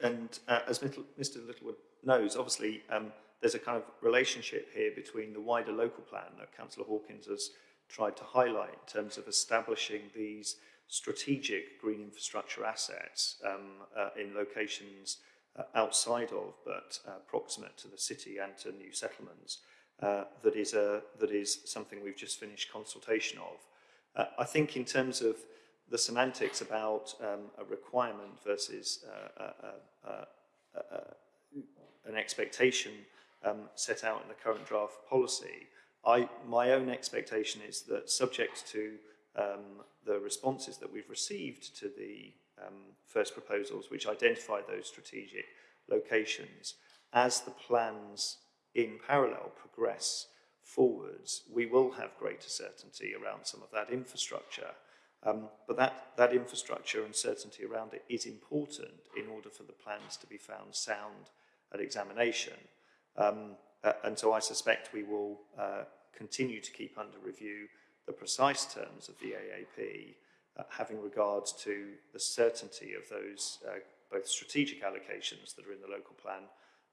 and uh, as Mr. Littlewood knows, obviously, um, there's a kind of relationship here between the wider local plan that Councillor Hawkins has tried to highlight in terms of establishing these strategic green infrastructure assets um, uh, in locations uh, outside of but uh, proximate to the city and to new settlements uh, that is a that is something we've just finished consultation of. Uh, I think in terms of the semantics about um, a requirement versus uh, an expectation um, set out in the current draft policy, I, my own expectation is that subject to um, the responses that we've received to the um, first proposals, which identify those strategic locations, as the plans in parallel progress forwards, we will have greater certainty around some of that infrastructure. Um, but that, that infrastructure and certainty around it is important in order for the plans to be found sound at examination. Um, uh, and so I suspect we will uh, continue to keep under review the precise terms of the AAP, uh, having regards to the certainty of those uh, both strategic allocations that are in the local plan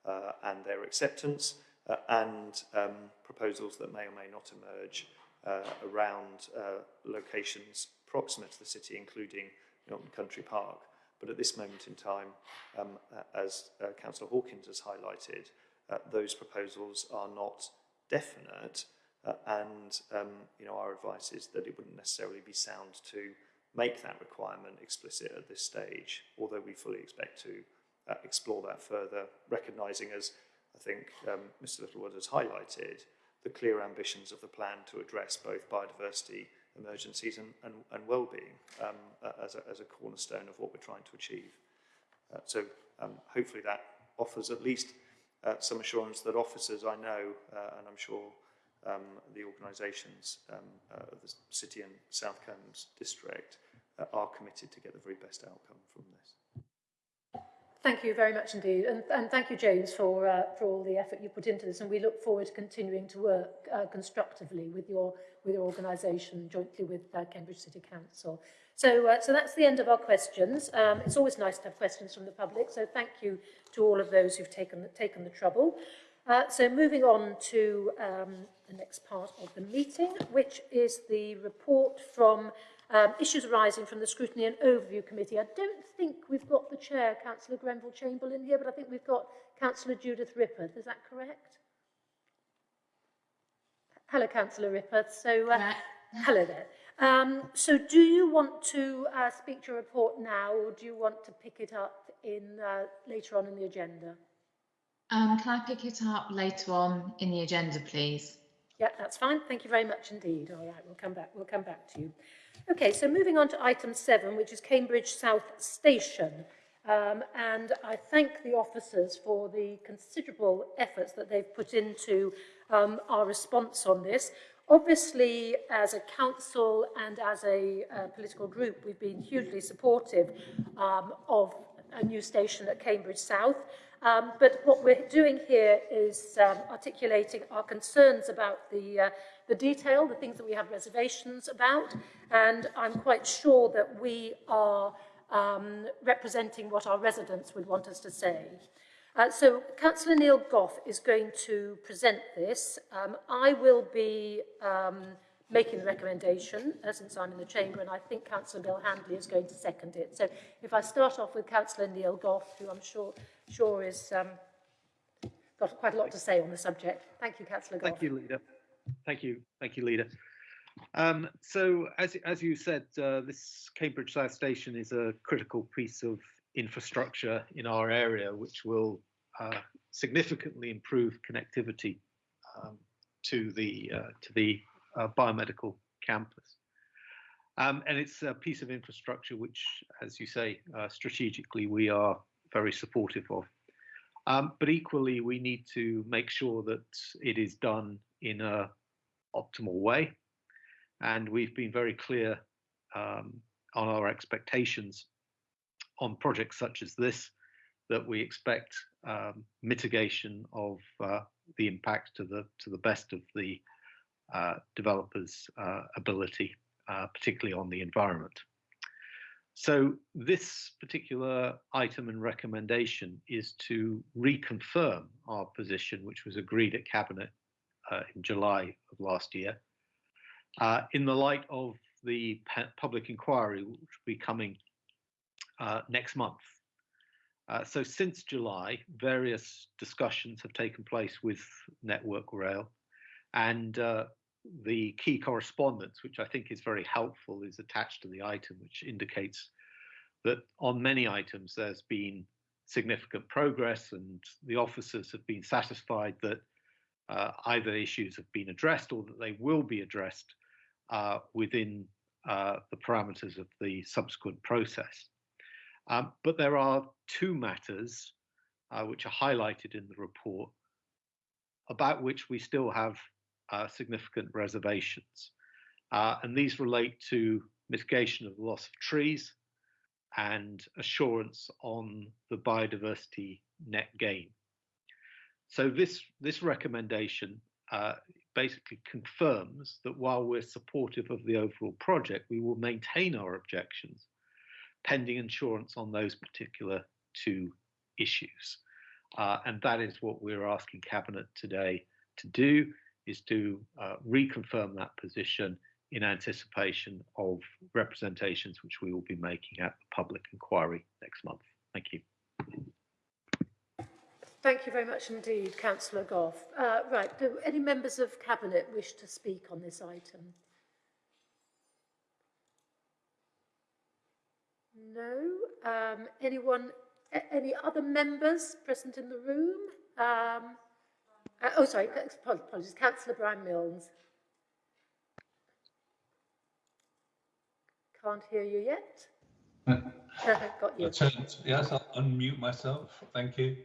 uh, and their acceptance, uh, and um, proposals that may or may not emerge uh, around uh, locations proximate to the city, including Milton Country Park. But at this moment in time, um, as uh, Councillor Hawkins has highlighted, uh, those proposals are not definite, uh, and um, you know our advice is that it wouldn't necessarily be sound to make that requirement explicit at this stage, although we fully expect to explore that further, recognising as I think um, Mr Littlewood has highlighted the clear ambitions of the plan to address both biodiversity emergencies and, and, and well-being um, as, a, as a cornerstone of what we're trying to achieve. Uh, so um, hopefully that offers at least uh, some assurance that officers I know, uh, and I'm sure um, the organisations um, uh, of the City and South Combs district uh, are committed to get the very best outcome from this. Thank you very much indeed, and, and thank you, James, for uh, for all the effort you put into this. And we look forward to continuing to work uh, constructively with your with your organisation, jointly with uh, Cambridge City Council. So, uh, so that's the end of our questions. Um, it's always nice to have questions from the public. So, thank you to all of those who've taken taken the trouble. Uh, so, moving on to um, the next part of the meeting, which is the report from um, issues arising from the Scrutiny and Overview Committee. I don't think we've got the chair, Councillor Grenville Chamberlain, here, but I think we've got Councillor Judith Rippeth. Is that correct? Hello, Councillor Rippeth. So, uh, hello there. Um, so, do you want to uh, speak to your report now, or do you want to pick it up in uh, later on in the agenda? Um, can I pick it up later on in the agenda, please? Yeah, that's fine. Thank you very much indeed. All right, we'll come back. We'll come back to you. Okay, so moving on to item seven, which is Cambridge South Station. Um, and I thank the officers for the considerable efforts that they've put into um, our response on this. Obviously, as a council and as a uh, political group, we've been hugely supportive um, of a new station at Cambridge South. Um, but what we're doing here is um, articulating our concerns about the, uh, the detail, the things that we have reservations about, and I'm quite sure that we are um, representing what our residents would want us to say. Uh, so Councillor Neil Gough is going to present this. Um, I will be um, making the recommendation uh, since I'm in the chamber and I think Councillor Bill Handley is going to second it. So if I start off with Councillor Neil Gough, who I'm sure, sure is um, got quite a lot to say on the subject. Thank you, Councillor Gough. Thank you, Leader. Thank you. Thank you, Leader. Um, so as, as you said, uh, this Cambridge South Station is a critical piece of infrastructure in our area, which will uh, significantly improve connectivity um, to the uh, to the uh, biomedical campus. Um, and it's a piece of infrastructure which, as you say, uh, strategically we are very supportive of. Um, but equally, we need to make sure that it is done in a optimal way. And we've been very clear um, on our expectations on projects such as this, that we expect um, mitigation of uh, the impact to the to the best of the uh, developers' uh, ability, uh, particularly on the environment. So this particular item and recommendation is to reconfirm our position, which was agreed at Cabinet uh, in July of last year, uh, in the light of the public inquiry, which will be coming uh, next month. Uh, so since July, various discussions have taken place with Network Rail, and uh, the key correspondence, which I think is very helpful, is attached to the item, which indicates that on many items there's been significant progress, and the officers have been satisfied that uh, either issues have been addressed or that they will be addressed uh, within uh, the parameters of the subsequent process. Um, but there are two matters uh, which are highlighted in the report about which we still have uh, significant reservations. Uh, and these relate to mitigation of the loss of trees and assurance on the biodiversity net gain. So this, this recommendation basically confirms that while we're supportive of the overall project, we will maintain our objections pending insurance on those particular two issues. Uh, and that is what we're asking Cabinet today to do, is to uh, reconfirm that position in anticipation of representations which we will be making at the public inquiry next month. Thank you. Thank you very much indeed, Councillor Gough. Uh, right, do any members of Cabinet wish to speak on this item? No. Um, anyone, any other members present in the room? Um, uh, oh, sorry, apologies, Councillor Brian Milnes. Can't hear you yet. Got you. yes, I'll unmute myself. Thank you.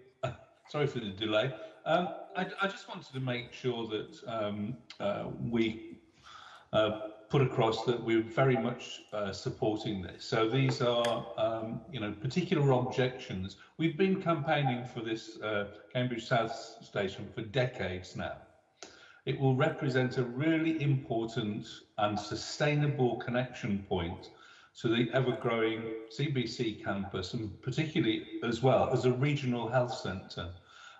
Sorry for the delay. Um, I, I, just wanted to make sure that um, uh, we uh, put across that we're very much uh, supporting this. So these are, um, you know, particular objections. We've been campaigning for this uh, Cambridge South Station for decades now. It will represent a really important and sustainable connection point to the ever-growing CBC campus and particularly as well as a regional health centre.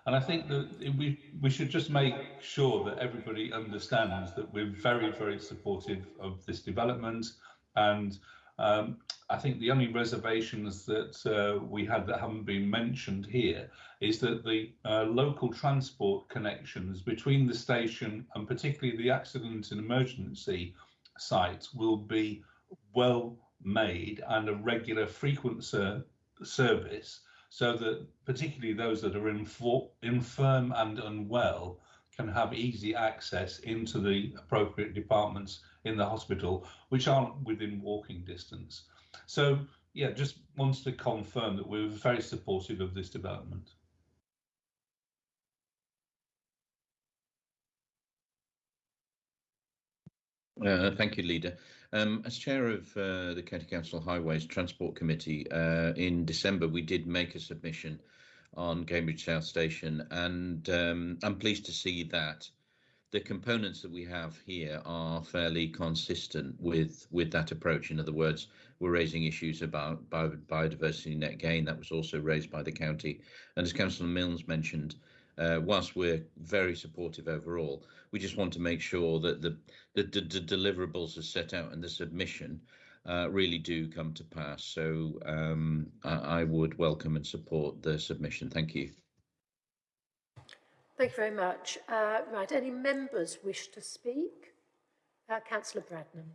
And I think that we, we should just make sure that everybody understands that we're very, very supportive of this development. And um, I think the only reservations that uh, we had that haven't been mentioned here is that the uh, local transport connections between the station and particularly the accident and emergency sites will be well made and a regular frequent ser service so that particularly those that are infirm and unwell can have easy access into the appropriate departments in the hospital, which aren't within walking distance. So, yeah, just wants to confirm that we're very supportive of this development. Uh, thank you, Leader. Um, as chair of uh, the County Council Highways Transport Committee, uh, in December we did make a submission on Cambridge South Station, and um, I'm pleased to see that the components that we have here are fairly consistent with with that approach. In other words, we're raising issues about bio biodiversity net gain that was also raised by the county, and as Councillor Milnes mentioned, uh, whilst we're very supportive overall, we just want to make sure that the, the, the, the deliverables are set out in the submission uh, really do come to pass. So um, I, I, would welcome and support the submission. Thank you. Thank you very much. Uh, right, any members wish to speak? Uh, Councillor Bradnam.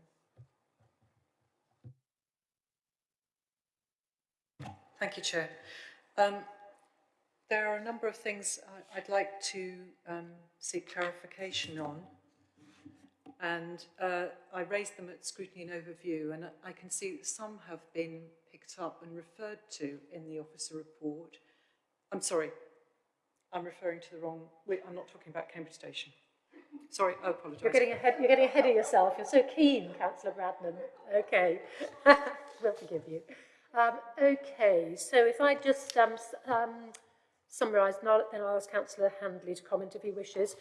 Thank you, Chair. Um, there are a number of things I'd like to um, seek clarification on. And uh, I raised them at scrutiny and overview, and I can see that some have been picked up and referred to in the officer report. I'm sorry, I'm referring to the wrong, wait, I'm not talking about Cambridge Station. Sorry, I apologise. You're getting ahead, you're getting ahead of yourself. You're so keen, Councillor Bradnam. Okay, we'll forgive you. Um, okay, so if I just um, um, summarise, and then I'll ask Councillor Handley to comment if he wishes.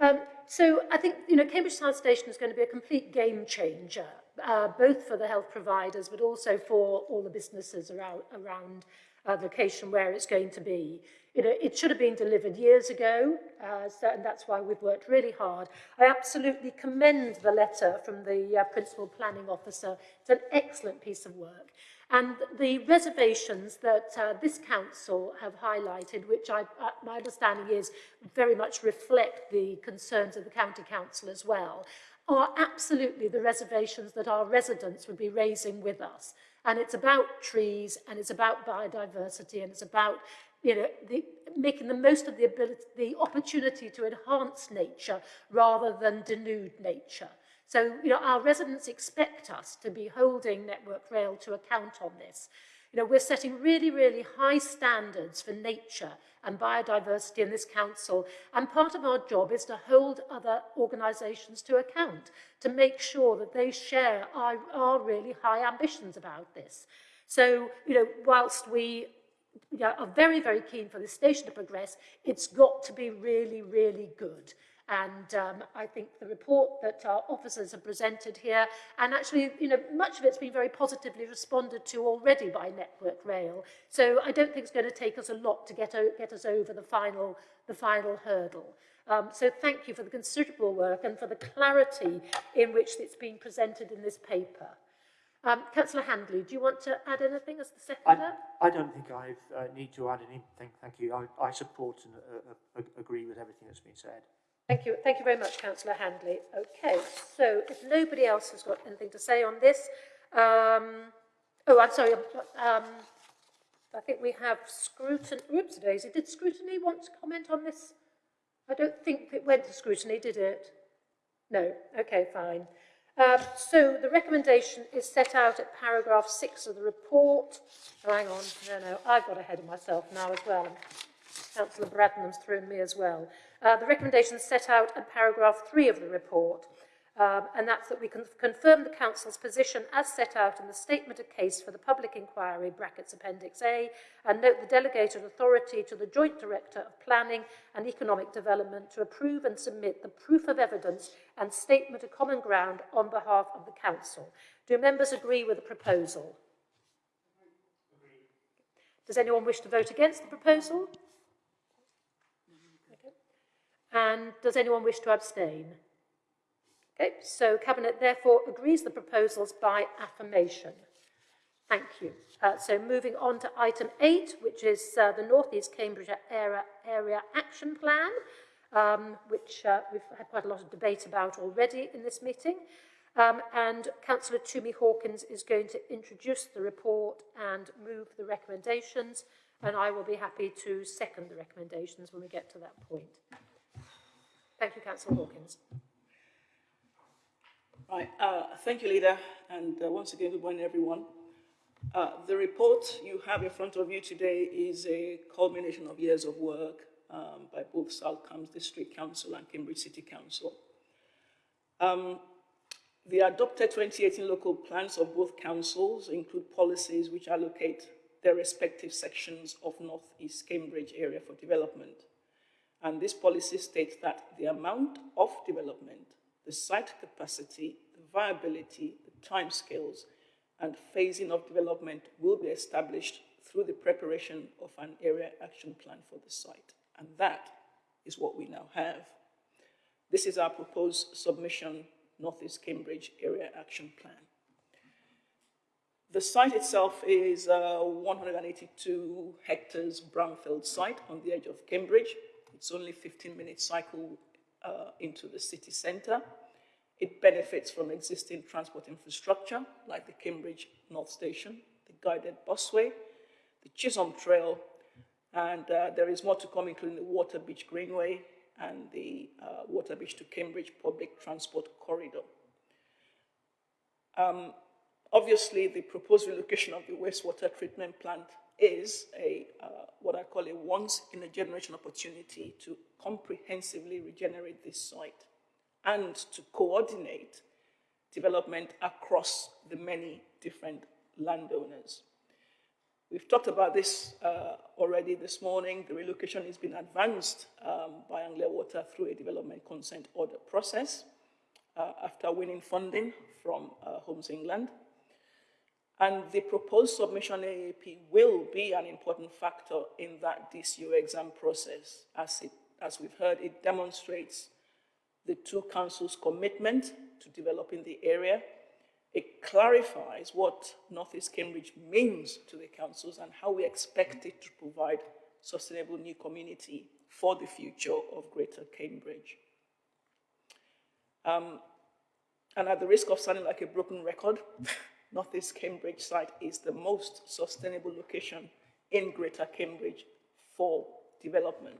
Um, so I think, you know, Cambridge South Station is going to be a complete game changer, uh, both for the health providers, but also for all the businesses around, around uh, location where it's going to be. You know, it should have been delivered years ago, uh, so, and that's why we've worked really hard. I absolutely commend the letter from the uh, Principal Planning Officer. It's an excellent piece of work. And the reservations that uh, this council have highlighted, which I, uh, my understanding is very much reflect the concerns of the county council as well, are absolutely the reservations that our residents would be raising with us. And it's about trees, and it's about biodiversity, and it's about you know, the, making the most of the ability, the opportunity to enhance nature rather than denude nature. So, you know, our residents expect us to be holding Network Rail to account on this. You know, we're setting really, really high standards for nature and biodiversity in this council. And part of our job is to hold other organisations to account, to make sure that they share our, our really high ambitions about this. So, you know, whilst we you know, are very, very keen for this station to progress, it's got to be really, really good. And um, I think the report that our officers have presented here, and actually, you know, much of it's been very positively responded to already by Network Rail. So I don't think it's going to take us a lot to get, get us over the final, the final hurdle. Um, so thank you for the considerable work and for the clarity in which it's been presented in this paper. Um, Councillor Handley, do you want to add anything as the seconder? I, I don't think I uh, need to add anything. Thank you. I, I support and uh, uh, agree with everything that's been said. Thank you. Thank you very much, Councillor Handley. Okay, so if nobody else has got anything to say on this, um, oh, I'm sorry. Um, I think we have scrutiny. Oops, Daisy. Did scrutiny want to comment on this? I don't think it went to scrutiny, did it? No. Okay, fine. Um, so the recommendation is set out at paragraph six of the report. Oh, hang on. No, no. I've got ahead of myself now as well. Councillor Bradnam's thrown me as well. Uh, the recommendations set out in paragraph three of the report. Um, and that's that we can confirm the Council's position as set out in the Statement of Case for the Public Inquiry, brackets Appendix A, and note the delegated authority to the Joint Director of Planning and Economic Development to approve and submit the proof of evidence and statement of common ground on behalf of the Council. Do members agree with the proposal? Does anyone wish to vote against the proposal? And does anyone wish to abstain? Okay, so Cabinet therefore agrees the proposals by affirmation. Thank you. Uh, so moving on to item eight, which is uh, the North East Cambridge Area, Area Action Plan, um, which uh, we've had quite a lot of debate about already in this meeting. Um, and Councillor Tumi Hawkins is going to introduce the report and move the recommendations, and I will be happy to second the recommendations when we get to that point. Thank you, Councillor Hawkins. Right, uh, thank you, Leader, and uh, once again, good morning, everyone. Uh, the report you have in front of you today is a culmination of years of work um, by both South Cambs District Council and Cambridge City Council. Um, the adopted 2018 local plans of both councils include policies which allocate their respective sections of North East Cambridge area for development. And this policy states that the amount of development the site capacity, the viability, the timescales, and phasing of development will be established through the preparation of an area action plan for the site. And that is what we now have. This is our proposed submission, Northeast Cambridge Area Action Plan. The site itself is a 182 hectares brownfield site on the edge of Cambridge. It's only 15 minute cycle uh, into the city centre. It benefits from existing transport infrastructure like the Cambridge North Station, the guided busway, the Chisholm Trail, and uh, there is more to come, including the Waterbeach Greenway and the uh, Waterbeach to Cambridge Public Transport Corridor. Um, obviously, the proposed relocation of the wastewater treatment plant is a uh, what I call a once-in-a-generation opportunity to comprehensively regenerate this site and to coordinate development across the many different landowners. We've talked about this uh, already this morning. The relocation has been advanced um, by Anglia Water through a development consent order process uh, after winning funding from uh, Homes England. And the proposed submission AAP will be an important factor in that DCO exam process. As, it, as we've heard, it demonstrates the two councils' commitment to developing the area. It clarifies what Northeast Cambridge means to the councils and how we expect it to provide sustainable new community for the future of Greater Cambridge. Um, and at the risk of sounding like a broken record, Northeast Cambridge site is the most sustainable location in Greater Cambridge for development.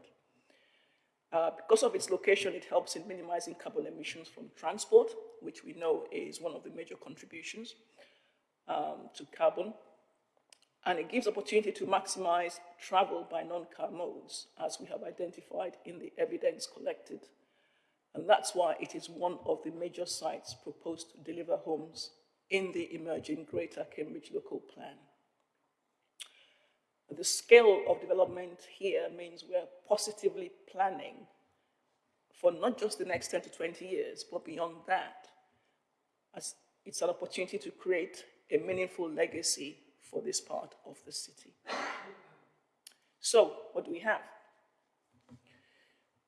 Uh, because of its location, it helps in minimizing carbon emissions from transport, which we know is one of the major contributions um, to carbon. And it gives opportunity to maximize travel by non-car modes, as we have identified in the evidence collected. And that's why it is one of the major sites proposed to deliver homes in the emerging Greater Cambridge Local Plan. The scale of development here means we're positively planning for not just the next 10 to 20 years, but beyond that. As it's an opportunity to create a meaningful legacy for this part of the city. So, what do we have?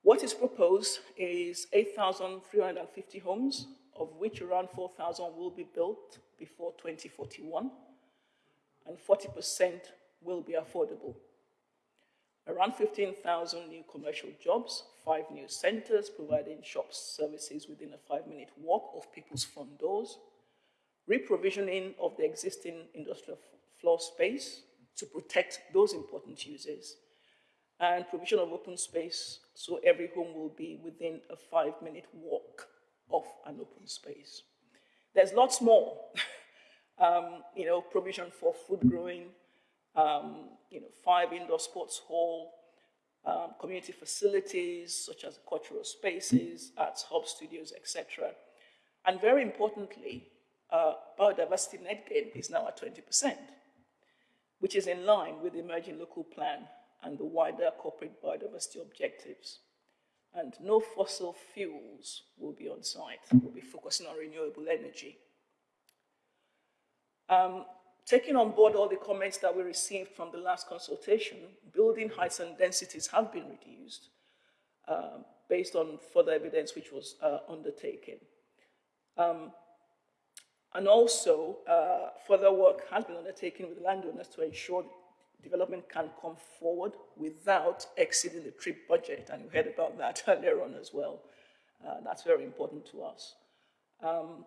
What is proposed is 8,350 homes, of which around 4,000 will be built before 2041, and 40% will be affordable. Around 15,000 new commercial jobs, five new centers providing shops services within a five-minute walk of people's front doors, reprovisioning of the existing industrial floor space to protect those important uses, and provision of open space so every home will be within a five-minute walk of an open space. There's lots more. um, you know, provision for food growing, um, you know, five indoor sports hall, um, community facilities such as cultural spaces, arts hub studios, etc. And very importantly, uh, biodiversity net gain is now at 20%, which is in line with the emerging local plan and the wider corporate biodiversity objectives. And no fossil fuels will be on site. We'll be focusing on renewable energy. Um, taking on board all the comments that we received from the last consultation, building heights and densities have been reduced uh, based on further evidence which was uh, undertaken. Um, and also, uh, further work has been undertaken with landowners to ensure development can come forward without exceeding the trip budget. And you heard about that earlier on as well. Uh, that's very important to us. Um,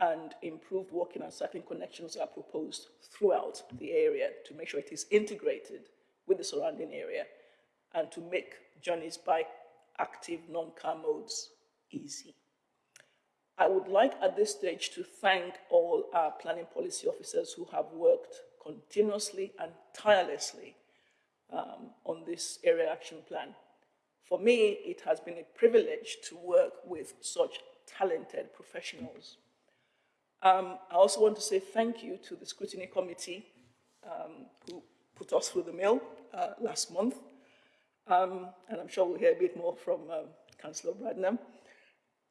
and improved walking and cycling connections are proposed throughout the area to make sure it is integrated with the surrounding area and to make journeys by active non-car modes easy. I would like at this stage to thank all our planning policy officers who have worked continuously and tirelessly um, on this area action plan. For me, it has been a privilege to work with such talented professionals. Um, I also want to say thank you to the scrutiny committee um, who put us through the mill uh, last month. Um, and I'm sure we'll hear a bit more from um, Councillor Bradnam.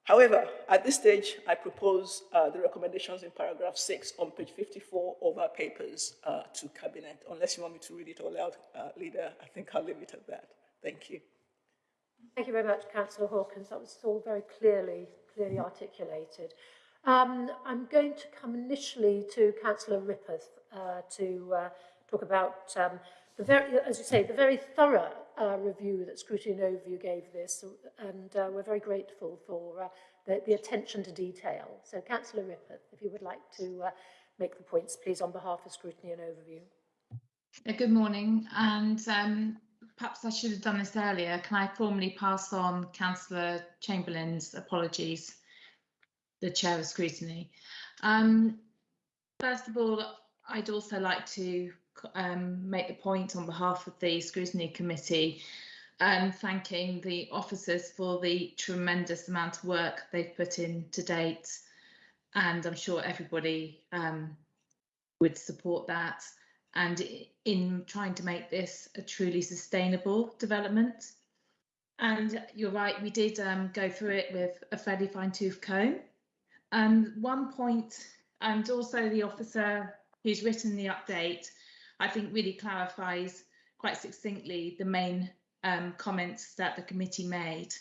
However, at this stage, I propose uh, the recommendations in paragraph 6 on page 54 of our papers uh, to Cabinet. Unless you want me to read it all out, uh, Leader, I think I'll leave it at that. Thank you. Thank you very much, Councillor Hawkins. That was all very clearly, clearly articulated. Um, I'm going to come initially to Councillor Rippeth uh, to uh, talk about um, the very, as you say, the very thorough uh, review that Scrutiny and Overview gave this, and uh, we're very grateful for uh, the, the attention to detail. So, Councillor Rippeth, if you would like to uh, make the points, please, on behalf of Scrutiny and Overview. Uh, good morning, and um, perhaps I should have done this earlier. Can I formally pass on Councillor Chamberlain's apologies, the Chair of Scrutiny? Um, first of all, I'd also like to um, make the point on behalf of the Scrutiny Committee, um, thanking the officers for the tremendous amount of work they've put in to date. And I'm sure everybody um, would support that. And in trying to make this a truly sustainable development. And you're right, we did um, go through it with a fairly fine tooth comb. And one point, and also the officer who's written the update I think really clarifies quite succinctly the main um, comments that the committee made.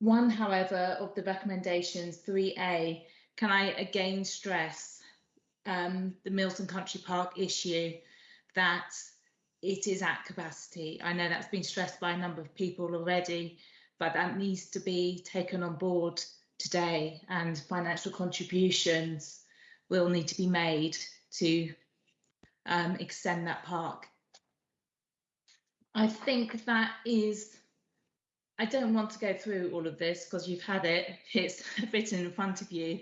One, however, of the recommendations, 3A, can I again stress um, the Milton Country Park issue that it is at capacity. I know that's been stressed by a number of people already, but that needs to be taken on board today and financial contributions will need to be made to um, extend that park. I think that is, I don't want to go through all of this because you've had it, it's written in front of you.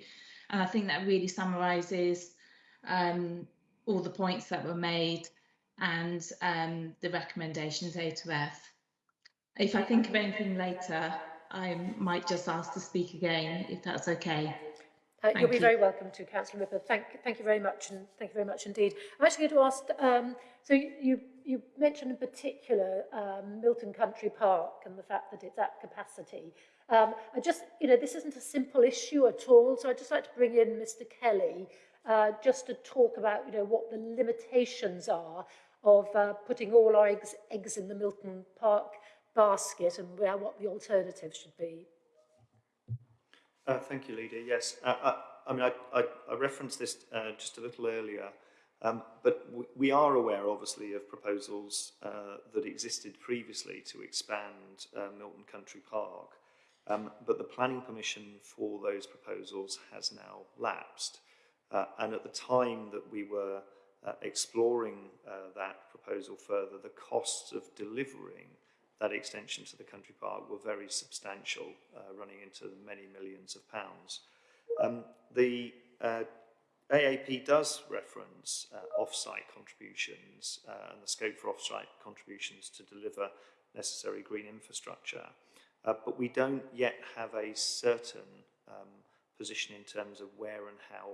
And I think that really summarises um, all the points that were made and um, the recommendations A to F. If I think of anything later, I might just ask to speak again, if that's okay. Uh, you'll be you. very welcome to, Councillor Rippeth. Thank, thank you very much, and thank you very much indeed. I'm actually going to ask, um, so you, you mentioned in particular um, Milton Country Park and the fact that it's at capacity. Um, I just, you know, this isn't a simple issue at all, so I'd just like to bring in Mr Kelly uh, just to talk about, you know, what the limitations are of uh, putting all our eggs, eggs in the Milton Park basket and where, what the alternatives should be. Uh, thank you, Leader. Yes, uh, I, uh, I mean, I, I, referenced this uh, just a little earlier, um, but we are aware, obviously, of proposals uh, that existed previously to expand uh, Milton Country Park, um, but the planning permission for those proposals has now lapsed. And at the time that we were exploring that proposal further, the costs of delivering that extension to the country park were very substantial, uh, running into many millions of pounds. Um, the uh, AAP does reference uh, off-site contributions uh, and the scope for off-site contributions to deliver necessary green infrastructure, uh, but we don't yet have a certain um, position in terms of where and how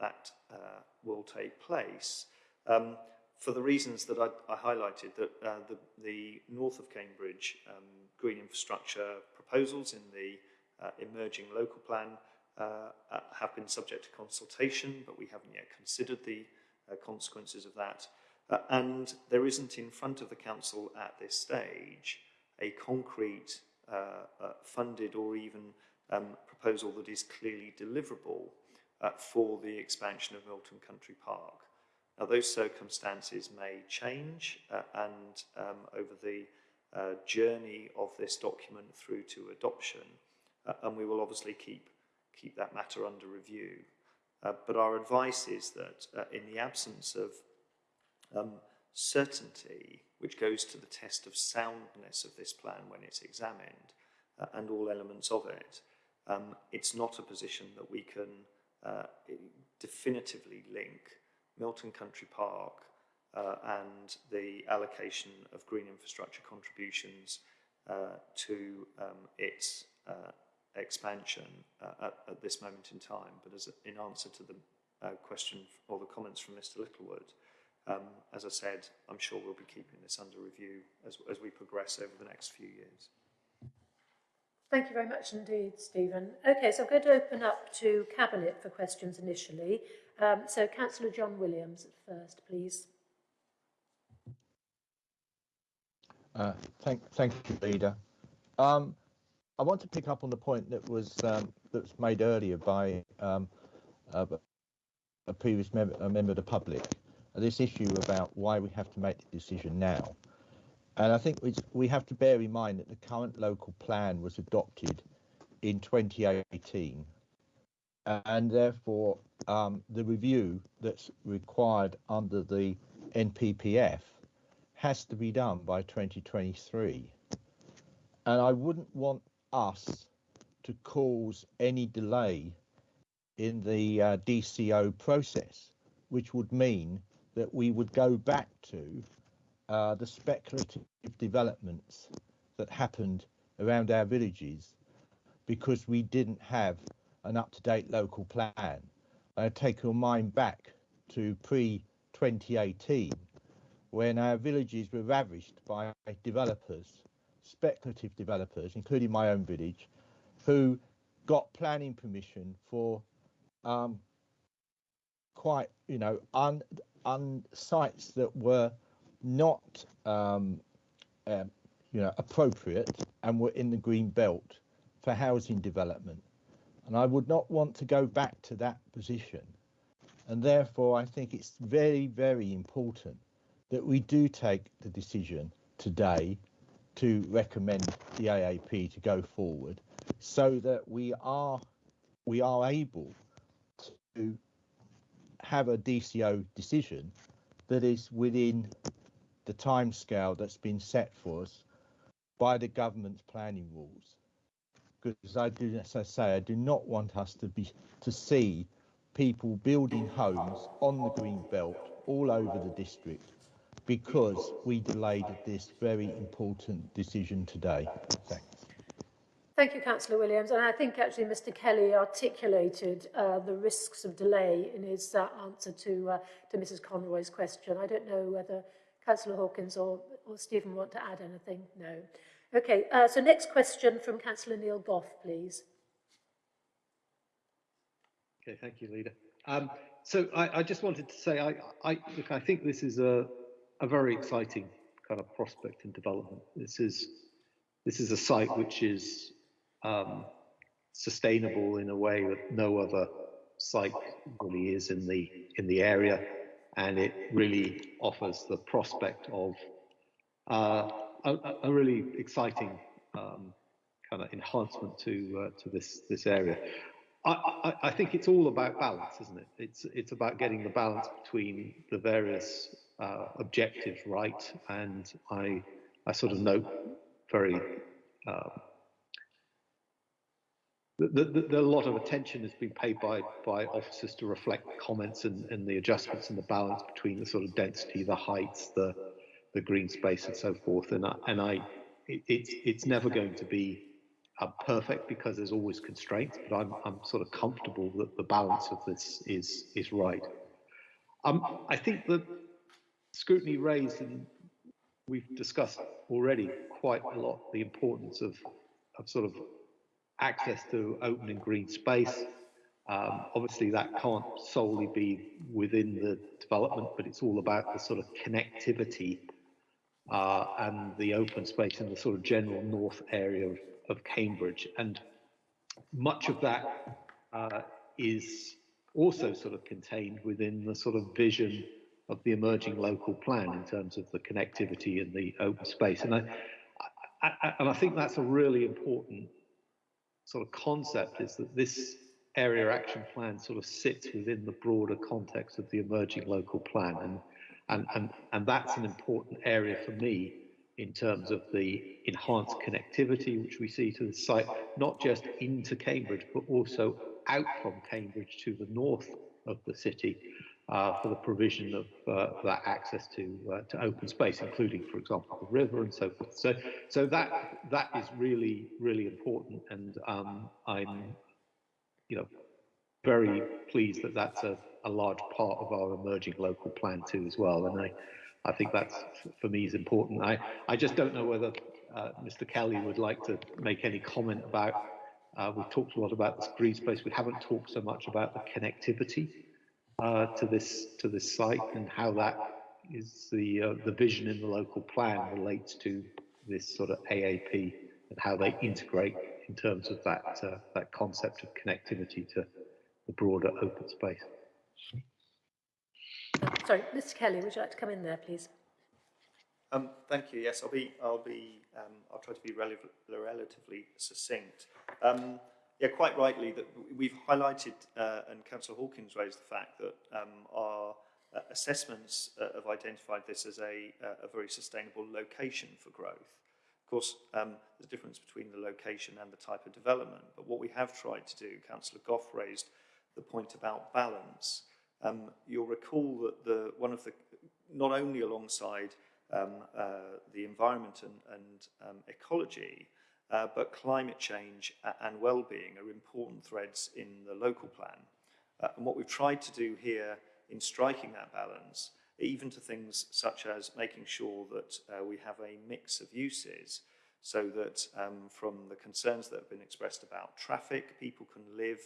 that uh, will take place. Um, for the reasons that I, I highlighted, that uh, the, the, north of Cambridge um, green infrastructure proposals in the uh, emerging local plan uh, uh, have been subject to consultation, but we haven't yet considered the uh, consequences of that. Uh, and there isn't in front of the council at this stage a concrete funded or even um, proposal that is clearly deliverable for the expansion of Milton Country Park. Now, those circumstances may change, uh, and um, over the uh, journey of this document through to adoption, uh, and we will obviously keep keep that matter under review. Uh, but our advice is that uh, in the absence of um, certainty, which goes to the test of soundness of this plan when it's examined, uh, and all elements of it, um, it's not a position that we can definitively link Milton Country Park uh, and the allocation of green infrastructure contributions uh, to um, its uh, expansion uh, at, at, this moment in time. But as a, in answer to the uh, question or the comments from Mr. Littlewood, um, as I said, I'm sure we'll be keeping this under review as, as we progress over the next few years. Thank you very much indeed, Stephen. Okay, so I'm going to open up to Cabinet for questions initially. Um, so Councillor John Williams at first, please. Uh, thank, thank you, Leader. Um, I want to pick up on the point that was um, that was made earlier by um, uh, a previous a member of the public. This issue about why we have to make the decision now, and I think we have to bear in mind that the current local plan was adopted in 2018 and therefore um, the review that's required under the NPPF has to be done by 2023. And I wouldn't want us to cause any delay in the uh, DCO process, which would mean that we would go back to uh, the speculative developments that happened around our villages because we didn't have an up-to-date local plan. I take your mind back to pre-2018 when our villages were ravished by developers, speculative developers, including my own village, who got planning permission for um, quite, you know, un, un sites that were not, um, uh, you know, appropriate and were in the green belt for housing development. And I would not want to go back to that position. And therefore, I think it's very, very important that we do take the decision today to recommend the AAP to go forward so that we are we are able to have a DCO decision that is within the timescale that's been set for us by the government's planning rules because I do, as I say, I do not want us to be to see people building homes on the green belt all over the district because we delayed this very important decision today. Thanks. Thank you, Councillor Williams. And I think actually Mr Kelly articulated uh, the risks of delay in his uh, answer to, uh, to Mrs Conroy's question. I don't know whether Councillor Hawkins or, or Stephen want to add anything. No. Okay, uh, so next question from Councillor Neil Gough, please. Okay, thank you, Leader. Um, so I, I, just wanted to say, I, I, look, I think this is a, a very exciting kind of prospect and development. This is this is a site which is um, sustainable in a way that no other site really is in the in the area, and it really offers the prospect of uh, a, a really exciting um, kind of enhancement to uh, to this this area. I, I, I, think it's all about balance, isn't it? It's it's about getting the balance between the various uh, objectives right, and I I sort of note very. Uh, the, the, a lot of attention has been paid by by officers to reflect comments and, and the adjustments and the balance between the sort of density, the heights, the the green space and so forth. And I, and I it, it's it's never going to be uh, perfect because there's always constraints, but I'm, I'm sort of comfortable that the balance of this is, is right. Um, I think the scrutiny raised, and we've discussed already quite a lot, the importance of, of sort of access to open and green space. Um, obviously, that can't solely be within the development, but it's all about the sort of connectivity uh, and the open space in the sort of general north area of, of Cambridge. And much of that uh, is also sort of contained within the sort of vision of the emerging local plan in terms of the connectivity and the open space. And I, I, I, and I think that's a really important sort of concept is that this area action plan sort of sits within the broader context of the emerging local plan. And, and, and, and that's an important area for me in terms of the enhanced connectivity which we see to the site, not just into Cambridge, but also out from Cambridge to the north of the city uh, for the provision of uh, that access to uh, to open space, including, for example, the river and so forth. So, so that that is really really important, and um, I'm, you know, very pleased that that's a, a large part of our emerging local plan too as well. And I, I think that's for me is important. I I just don't know whether uh, Mr. Kelly would like to make any comment about. Uh, we've talked a lot about this green space. We haven't talked so much about the connectivity uh, to this to this site and how that is the uh, the vision in the local plan relates to this sort of AAP and how they integrate in terms of that uh, that concept of connectivity to the broader open space. Sorry, Mr. Kelly, would you like to come in there, please? Um, thank you. Yes, I'll be. I'll be. Um, I'll try to be rel relatively succinct. Um, yeah, quite rightly that we've highlighted, uh, and Councillor Hawkins raised the fact that um, our uh, assessments uh, have identified this as a, uh, a very sustainable location for growth. Of course, um, there's a difference between the location and the type of development, but what we have tried to do, Councillor Gough raised the point about balance. Um, you'll recall that the one of the, not only alongside um, uh, the environment and, and um, ecology, uh, but climate change and well-being are important threads in the local plan. Uh, and what we've tried to do here in striking that balance, even to things such as making sure that uh, we have a mix of uses so that um, from the concerns that have been expressed about traffic, people can live,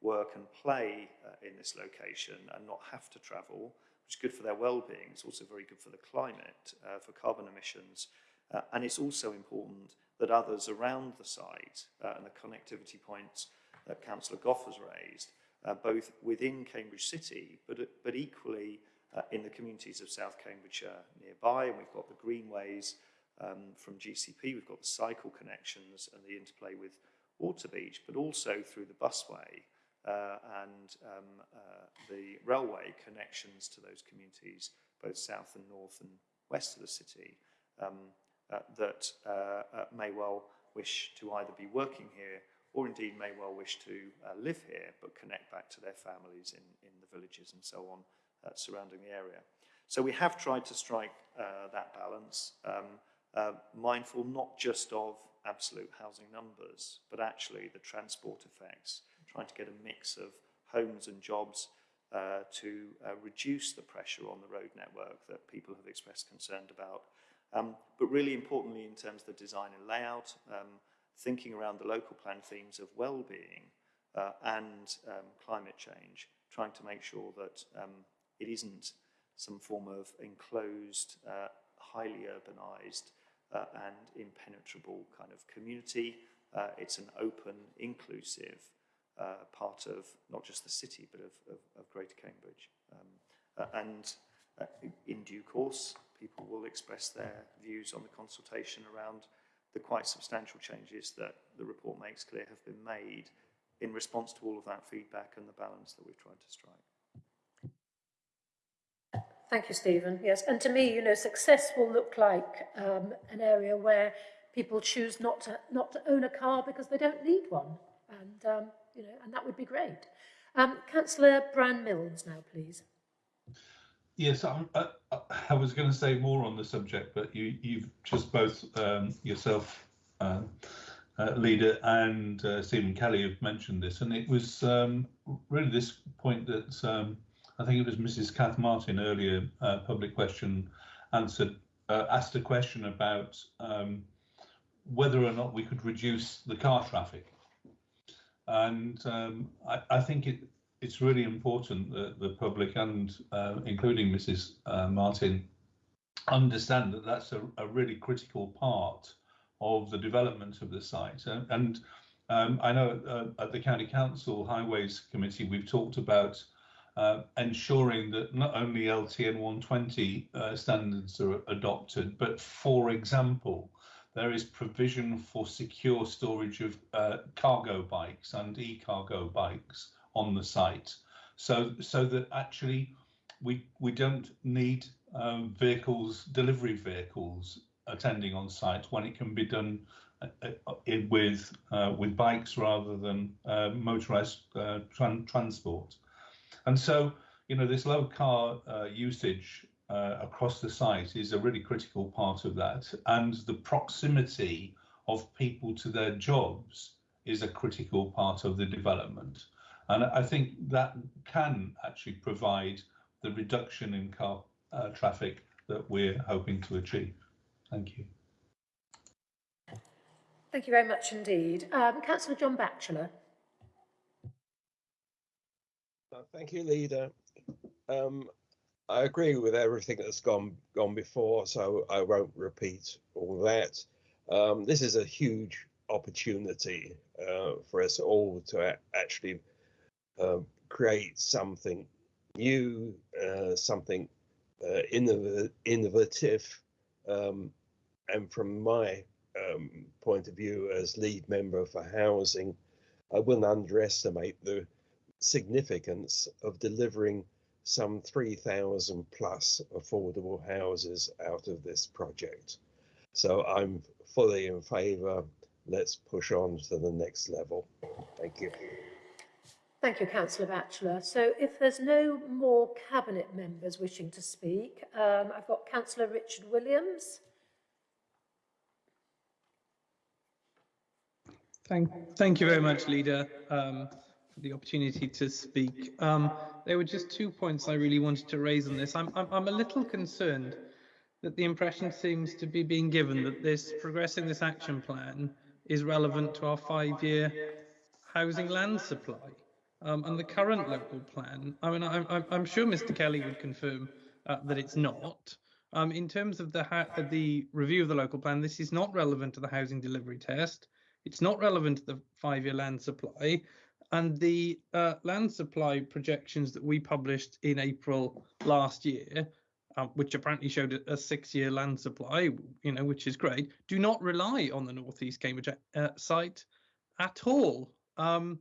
work and play uh, in this location and not have to travel, which is good for their well-being. It's also very good for the climate, uh, for carbon emissions. Uh, and it's also important that others around the site uh, and the connectivity points that Councillor Gough has raised, uh, both within Cambridge City, but, but equally uh, in the communities of South Cambridgeshire nearby, and we've got the greenways um, from GCP, we've got the cycle connections and the interplay with Waterbeach, but also through the busway and um, uh, the railway connections to those communities, both south and north and west of the city. Um, uh, that uh, uh, may well wish to either be working here or indeed may well wish to uh, live here but connect back to their families in, in the villages and so on uh, surrounding the area. So we have tried to strike uh, that balance, um, mindful not just of absolute housing numbers, but actually the transport effects, trying to get a mix of homes and jobs to reduce the pressure on the road network that people have expressed concern about um, but really importantly, in terms of the design and layout, um, thinking around the local plan themes of well-being uh, and um, climate change, trying to make sure that um, it isn't some form of enclosed, uh, highly urbanized uh, and impenetrable kind of community. Uh, it's an open, inclusive uh, part of not just the city, but of, of, of Greater Cambridge. Um, uh, and in due course, people will express their views on the consultation around the quite substantial changes that the report makes clear have been made in response to all of that feedback and the balance that we've tried to strike. Thank you, Stephen. Yes, and to me, you know, success will look like um, an area where people choose not to not to own a car because they don't need one, and um, you know, and that would be great. Um, Councillor Brian Milnes now, please. Yes, I'm, uh, uh, I was going to say more on the subject, but you, you've just both um, yourself, um, uh, leader and uh, Stephen Kelly have mentioned this, and it was um, really this point that um, I think it was Mrs. Kath Martin earlier, uh, public question answered, uh, asked a question about um, whether or not we could reduce the car traffic. And um, I, I, think it, it's really important that the public and uh, including Mrs. Uh, Martin understand that that's a, a, really critical part of the development of the site. And, and um, I know uh, at the County Council Highways Committee, we've talked about uh, ensuring that not only LTN 120 uh, standards are adopted, but for example, there is provision for secure storage of uh, cargo bikes and e-cargo bikes on the site, so so that actually we we don't need um, vehicles, delivery vehicles, attending on site when it can be done uh, uh with uh, with bikes rather than uh, motorized uh, tran transport. And so, you know, this low car uh, usage uh, across the site is a really critical part of that. And the proximity of people to their jobs is a critical part of the development. And I think that can actually provide the reduction in car uh, traffic that we're hoping to achieve. Thank you. Thank you very much indeed. Um, Councillor John Batchelor. Uh, thank you, Leader. Um, I agree with everything that's gone gone before, so I won't repeat all that. Um, this is a huge opportunity uh, for us all to actually uh, create something new, uh, something uh, innov innovative. Um, and from my um, point of view as lead member for housing, I wouldn't underestimate the significance of delivering some 3,000 plus affordable houses out of this project. So I'm fully in favour. Let's push on to the next level. Thank you. Thank you, Councillor Batchelor. So if there's no more Cabinet members wishing to speak, um, I've got Councillor Richard Williams. Thank, thank you very much, Leader. Um, the opportunity to speak. Um, there were just two points I really wanted to raise on this. I'm, I'm, I'm a little concerned that the impression seems to be being given that this progressing this action plan is relevant to our five-year housing land supply. Um, and the current local plan, I mean, I'm, I'm sure Mr. Kelly would confirm uh, that it's not. Um, in terms of the the review of the local plan, this is not relevant to the housing delivery test. It's not relevant to the five-year land supply. And the uh, land supply projections that we published in April last year, uh, which apparently showed a, a six-year land supply, you know, which is great, do not rely on the Northeast Cambridge uh, site at all. Um,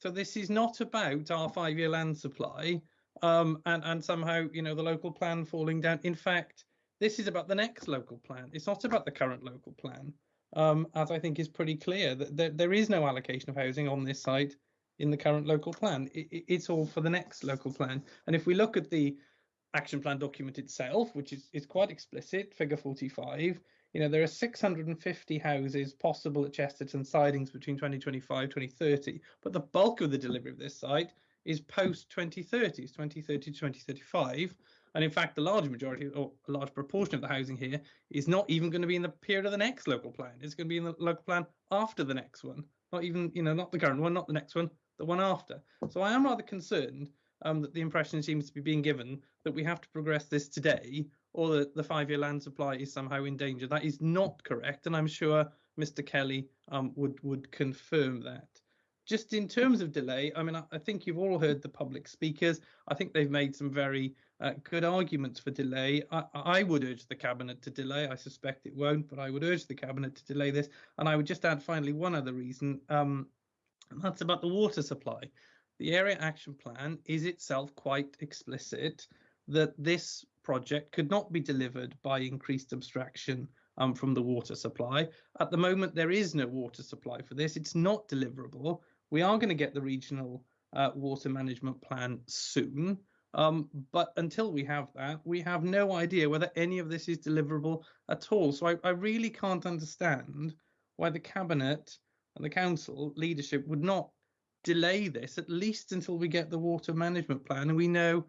so this is not about our five-year land supply um, and and somehow you know the local plan falling down. In fact, this is about the next local plan. It's not about the current local plan, um, as I think is pretty clear that there, there is no allocation of housing on this site in the current local plan. It, it's all for the next local plan. And if we look at the action plan document itself, which is, is quite explicit, figure 45, you know, there are 650 houses possible at Chesterton sidings between 2025 2030, but the bulk of the delivery of this site is post 2030, 2030 to 2035. And in fact, the large majority or a large proportion of the housing here is not even going to be in the period of the next local plan. It's going to be in the local plan after the next one, not even, you know, not the current one, not the next one, the one after. So I am rather concerned um, that the impression seems to be being given that we have to progress this today or that the five-year land supply is somehow in danger. That is not correct, and I'm sure Mr. Kelly um, would would confirm that. Just in terms of delay, I mean, I, I, think you've all heard the public speakers. I think they've made some very uh, good arguments for delay. I, I would urge the cabinet to delay. I suspect it won't, but I would urge the cabinet to delay this. And I would just add finally one other reason. Um, and that's about the water supply. The area action plan is itself quite explicit that this project could not be delivered by increased abstraction um, from the water supply. At the moment, there is no water supply for this. It's not deliverable. We are going to get the regional uh, water management plan soon. Um, but until we have that, we have no idea whether any of this is deliverable at all. So I, I really can't understand why the cabinet and the council leadership would not delay this at least until we get the water management plan and we know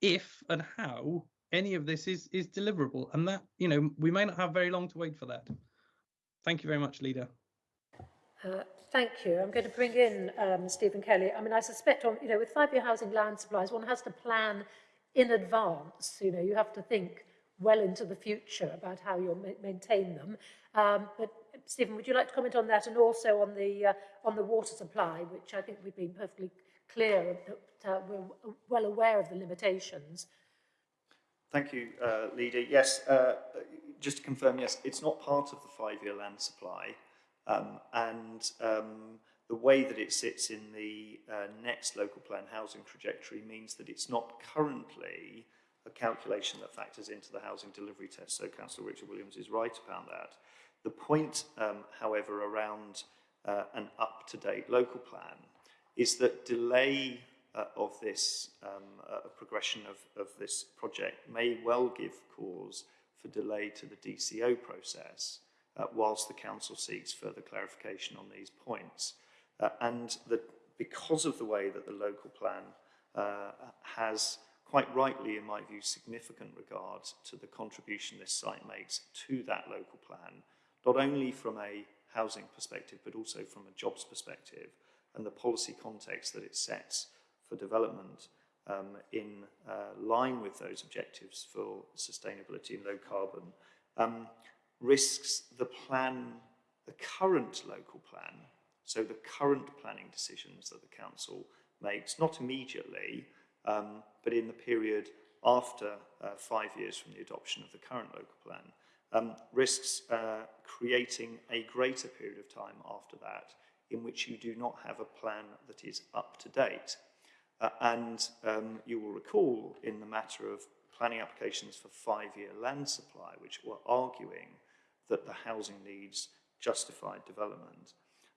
if and how any of this is is deliverable. And that, you know, we may not have very long to wait for that. Thank you very much, leader. Uh, thank you. I'm going to bring in um, Stephen Kelly. I mean, I suspect, on, you know, with five-year housing land supplies, one has to plan in advance. You know, you have to think well into the future about how you'll ma maintain them. Um, but Stephen, would you like to comment on that and also on the uh, on the water supply, which I think we've been perfectly clear that uh, we're well aware of the limitations. Thank you, uh, Leader. Yes, uh, just to confirm, yes, it's not part of the five-year land supply. Um, and um, the way that it sits in the uh, next local plan housing trajectory means that it's not currently a calculation that factors into the housing delivery test. So Councillor Richard Williams is right about that. The point, um, however, around uh, an up-to-date local plan is that delay uh, of this um, uh, progression of, of this project may well give cause for delay to the DCO process uh, whilst the council seeks further clarification on these points. Uh, and that because of the way that the local plan uh, has quite rightly, in my view, significant regard to the contribution this site makes to that local plan, not only from a housing perspective, but also from a jobs perspective, and the policy context that it sets for development um, in uh, line with those objectives for sustainability and low carbon, um, risks the plan, the current local plan, so the current planning decisions that the council makes, not immediately, um, but in the period after uh, five years from the adoption of the current local plan, um, risks uh, creating a greater period of time after that in which you do not have a plan that is up to date. Uh, and um, you will recall in the matter of planning applications for five-year land supply, which were arguing that the housing needs justified development,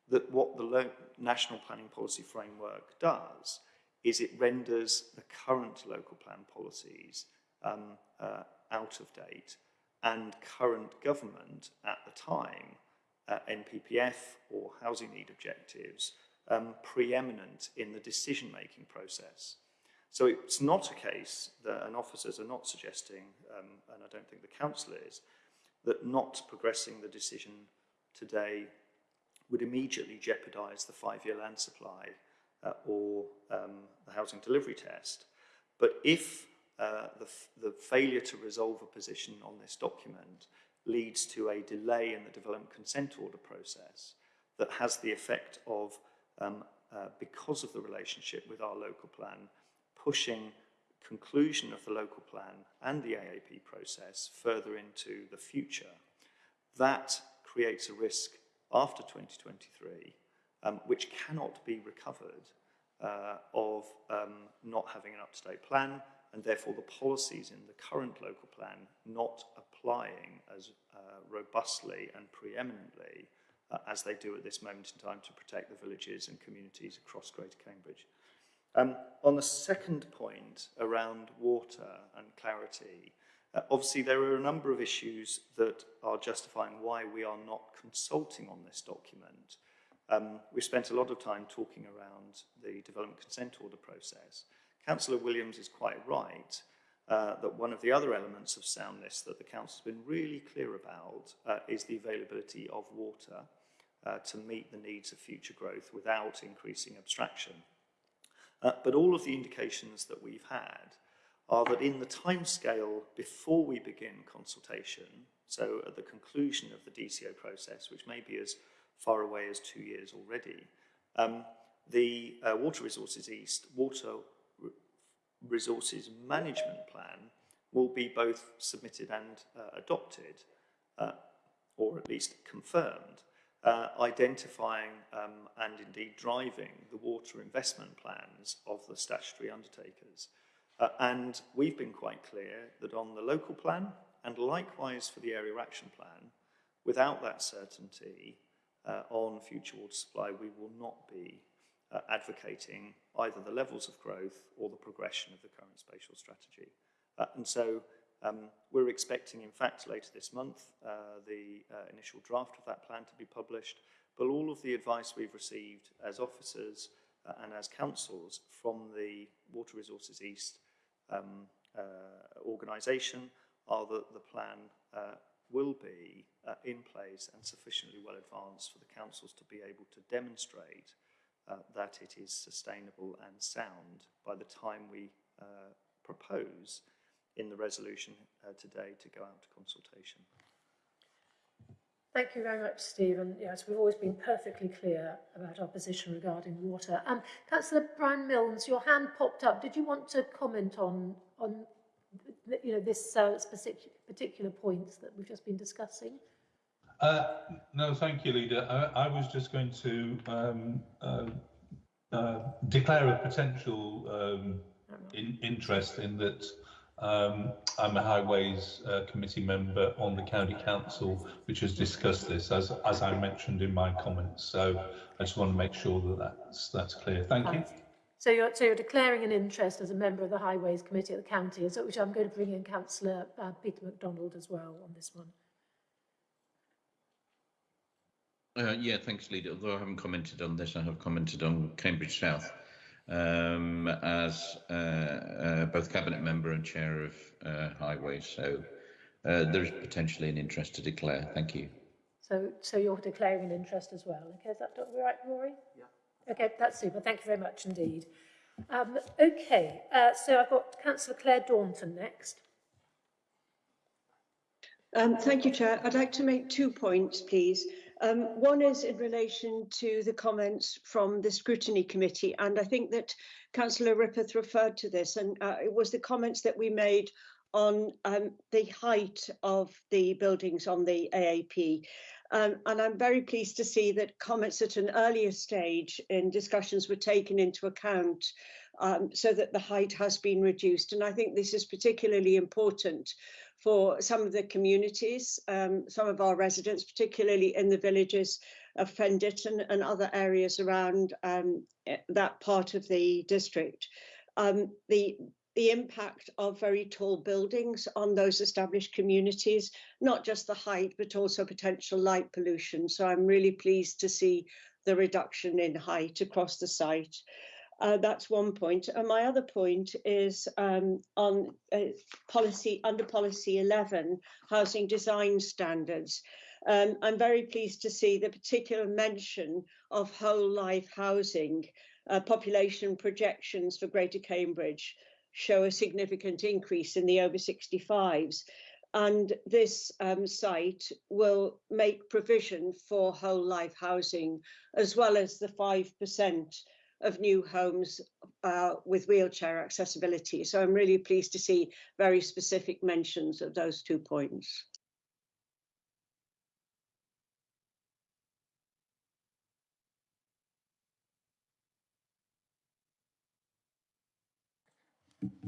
that what the National Planning Policy Framework does is it renders the current local plan policies um, uh, out of date and current government at the time, uh, NPPF or housing need objectives, um, preeminent in the decision-making process. So it's not a case that, and officers are not suggesting, um, and I don't think the council is, that not progressing the decision today would immediately jeopardise the five-year land supply uh, or um, the housing delivery test. But if uh, the, the failure to resolve a position on this document leads to a delay in the development consent order process that has the effect of, um, uh, because of the relationship with our local plan, pushing conclusion of the local plan and the AAP process further into the future. That creates a risk after 2023, um, which cannot be recovered uh, of um, not having an up-to-date plan and therefore the policies in the current local plan not applying as uh, robustly and preeminently uh, as they do at this moment in time to protect the villages and communities across Greater Cambridge. Um, on the second point around water and clarity, uh, obviously there are a number of issues that are justifying why we are not consulting on this document. Um, we spent a lot of time talking around the development consent order process. Councillor Williams is quite right uh, that one of the other elements of soundness that the council has been really clear about uh, is the availability of water uh, to meet the needs of future growth without increasing abstraction. Uh, but all of the indications that we've had are that in the timescale before we begin consultation, so at the conclusion of the DCO process, which may be as far away as two years already, um, the uh, Water Resources East Water Resources Management Plan will be both submitted and uh, adopted, uh, or at least confirmed uh, identifying um, and indeed driving the water investment plans of the statutory undertakers. Uh, and we've been quite clear that on the local plan and likewise for the area action plan, without that certainty uh, on future water supply, we will not be uh, advocating either the levels of growth or the progression of the current spatial strategy. Uh, and so um, we're expecting, in fact, later this month, uh, the uh, initial draft of that plan to be published, But all of the advice we've received as officers uh, and as councils from the Water Resources East um, uh, organisation are that the plan will be in place and sufficiently well advanced for the councils to be able to demonstrate uh, that it is sustainable and sound by the time we uh, propose in the resolution uh, today to go out to consultation. Thank you very much, Stephen. Yes, we've always been perfectly clear about our position regarding water. Um, Councillor Brian Milnes, your hand popped up. Did you want to comment on on you know this uh, specific particular points that we've just been discussing? Uh, no, thank you, Leader. I, I was just going to um, uh, uh, declare a potential um, in, interest in that um, I'm a Highways uh, Committee member on the County Council, which has discussed this, as, as I mentioned in my comments. So I just want to make sure that that's, that's clear. Thank you. So you're, so you're declaring an interest as a member of the Highways Committee at the county, which I'm going to bring in Councillor uh, Peter MacDonald as well on this one. Uh, yeah, thanks, Leader. Although I haven't commented on this, I have commented on Cambridge South um, as uh, uh, both cabinet member and chair of uh, Highways. So uh, there is potentially an interest to declare. Thank you. So, so you're declaring an interest as well. Okay, is that right, Rory? Yeah. Okay, that's super. Thank you very much indeed. Um, okay, uh, so I've got Councillor Claire Daunton next. Um, thank you, Chair. I'd like to make two points, please. Um, one is in relation to the comments from the Scrutiny Committee, and I think that Councillor Rippeth referred to this, and uh, it was the comments that we made on um, the height of the buildings on the AAP. Um, and I'm very pleased to see that comments at an earlier stage in discussions were taken into account um, so that the height has been reduced. And I think this is particularly important for some of the communities, um, some of our residents, particularly in the villages of Fen Ditton and, other areas around um, that part of the district. Um, the the impact of very tall buildings on those established communities, not just the height, but also potential light pollution. So I'm really pleased to see the reduction in height across the site. Uh, that's one point. And my other point is um, on uh, policy under policy 11, housing design standards. Um, I'm very pleased to see the particular mention of whole life housing. Uh, population projections for Greater Cambridge show a significant increase in the over 65s. And this um, site will make provision for whole life housing, as well as the 5% of new homes uh, with wheelchair accessibility. So I'm really pleased to see very specific mentions of those two points.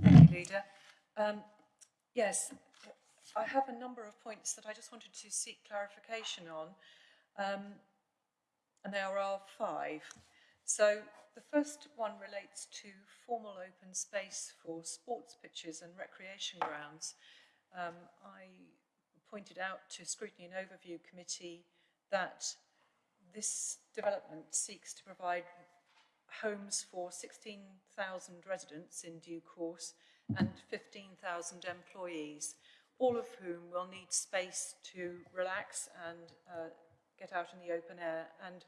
Thank you, Leader. Um, yes, I have a number of points that I just wanted to seek clarification on, um, and there are five. So the first one relates to formal open space for sports pitches and recreation grounds. Um, I pointed out to Scrutiny and Overview Committee that this development seeks to provide homes for 16,000 residents in due course and 15,000 employees, all of whom will need space to relax and uh, get out in the open air and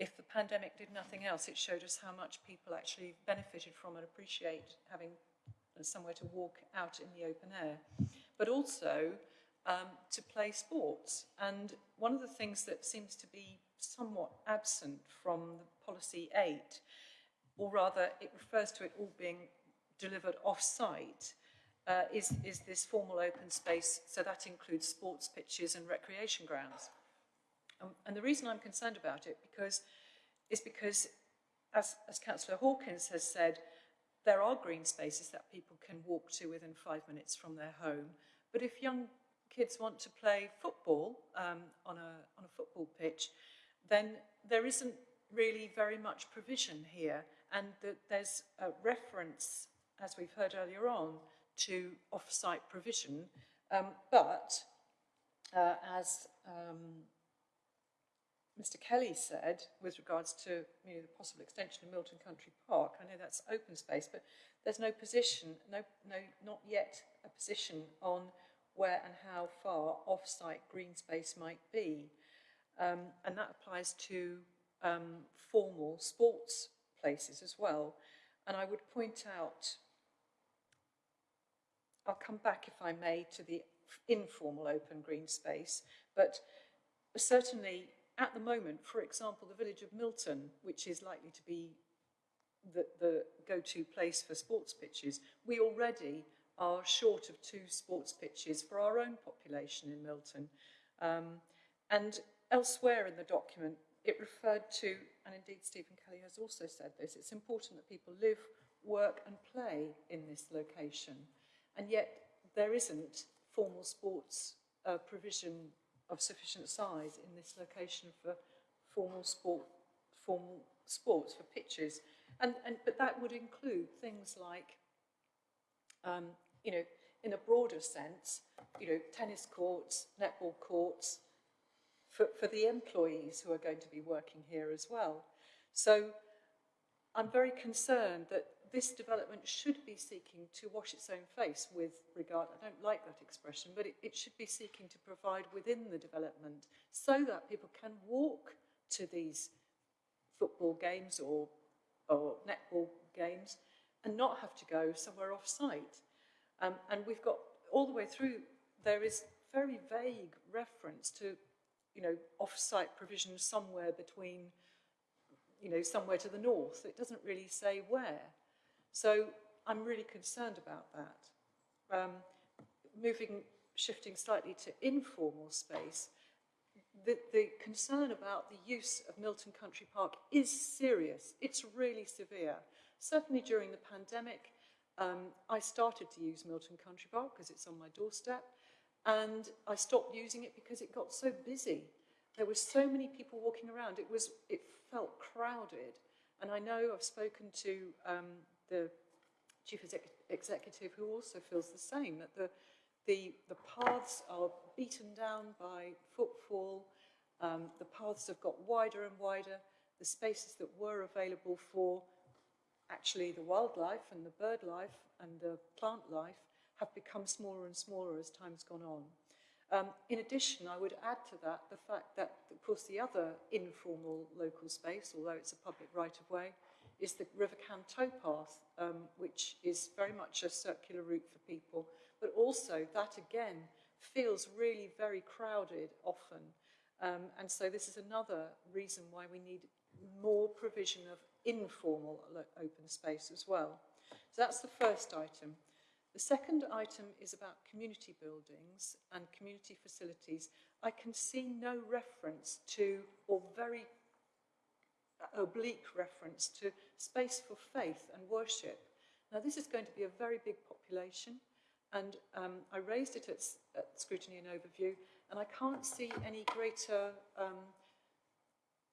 if the pandemic did nothing else, it showed us how much people actually benefited from and appreciate having somewhere to walk out in the open air, but also um, to play sports. And one of the things that seems to be somewhat absent from the policy 8, or rather it refers to it all being delivered off-site, uh, is, is this formal open space, so that includes sports pitches and recreation grounds. Um, and the reason I'm concerned about it because is because, as, as Councillor Hawkins has said, there are green spaces that people can walk to within five minutes from their home. But if young kids want to play football um, on, a, on a football pitch, then there isn't really very much provision here. And that there's a reference, as we've heard earlier on, to off-site provision. Um, but uh, as um, Mr Kelly said with regards to you know, the possible extension of Milton Country Park. I know that's open space, but there's no position, no, no, not yet a position on where and how far off-site green space might be. Um, and that applies to um, formal sports places as well. And I would point out, I'll come back if I may to the informal open green space, but certainly at the moment, for example, the village of Milton, which is likely to be the, the go-to place for sports pitches, we already are short of two sports pitches for our own population in Milton. Um, and elsewhere in the document, it referred to, and indeed Stephen Kelly has also said this, it's important that people live, work and play in this location. And yet there isn't formal sports uh, provision of sufficient size in this location for formal sport, formal sports, for pitches. And, and, but that would include things like, um, you know, in a broader sense, you know, tennis courts, netball courts, for, for the employees who are going to be working here as well. So I'm very concerned that this development should be seeking to wash its own face with regard, I don't like that expression, but it, it should be seeking to provide within the development so that people can walk to these football games or, or netball games and not have to go somewhere off-site. Um, and we've got all the way through, there is very vague reference to, you know, off-site provision somewhere between, you know, somewhere to the north. It doesn't really say where. So I'm really concerned about that. Um, moving, shifting slightly to informal space, the, the concern about the use of Milton Country Park is serious. It's really severe. Certainly during the pandemic, um, I started to use Milton Country Park because it's on my doorstep, and I stopped using it because it got so busy. There were so many people walking around. It was, it felt crowded. And I know I've spoken to um, the chief exec executive who also feels the same, that the, the, the paths are beaten down by footfall, um, the paths have got wider and wider, the spaces that were available for actually the wildlife and the bird life and the plant life have become smaller and smaller as time's gone on. Um, in addition, I would add to that the fact that, of course, the other informal local space, although it's a public right-of-way, is the River Cam towpath, um, which is very much a circular route for people, but also that again feels really very crowded often. Um, and so this is another reason why we need more provision of informal open space as well. So that's the first item. The second item is about community buildings and community facilities. I can see no reference to, or very oblique reference to space for faith and worship. Now, this is going to be a very big population, and um, I raised it at, at, scrutiny and overview, and I can't see any greater um,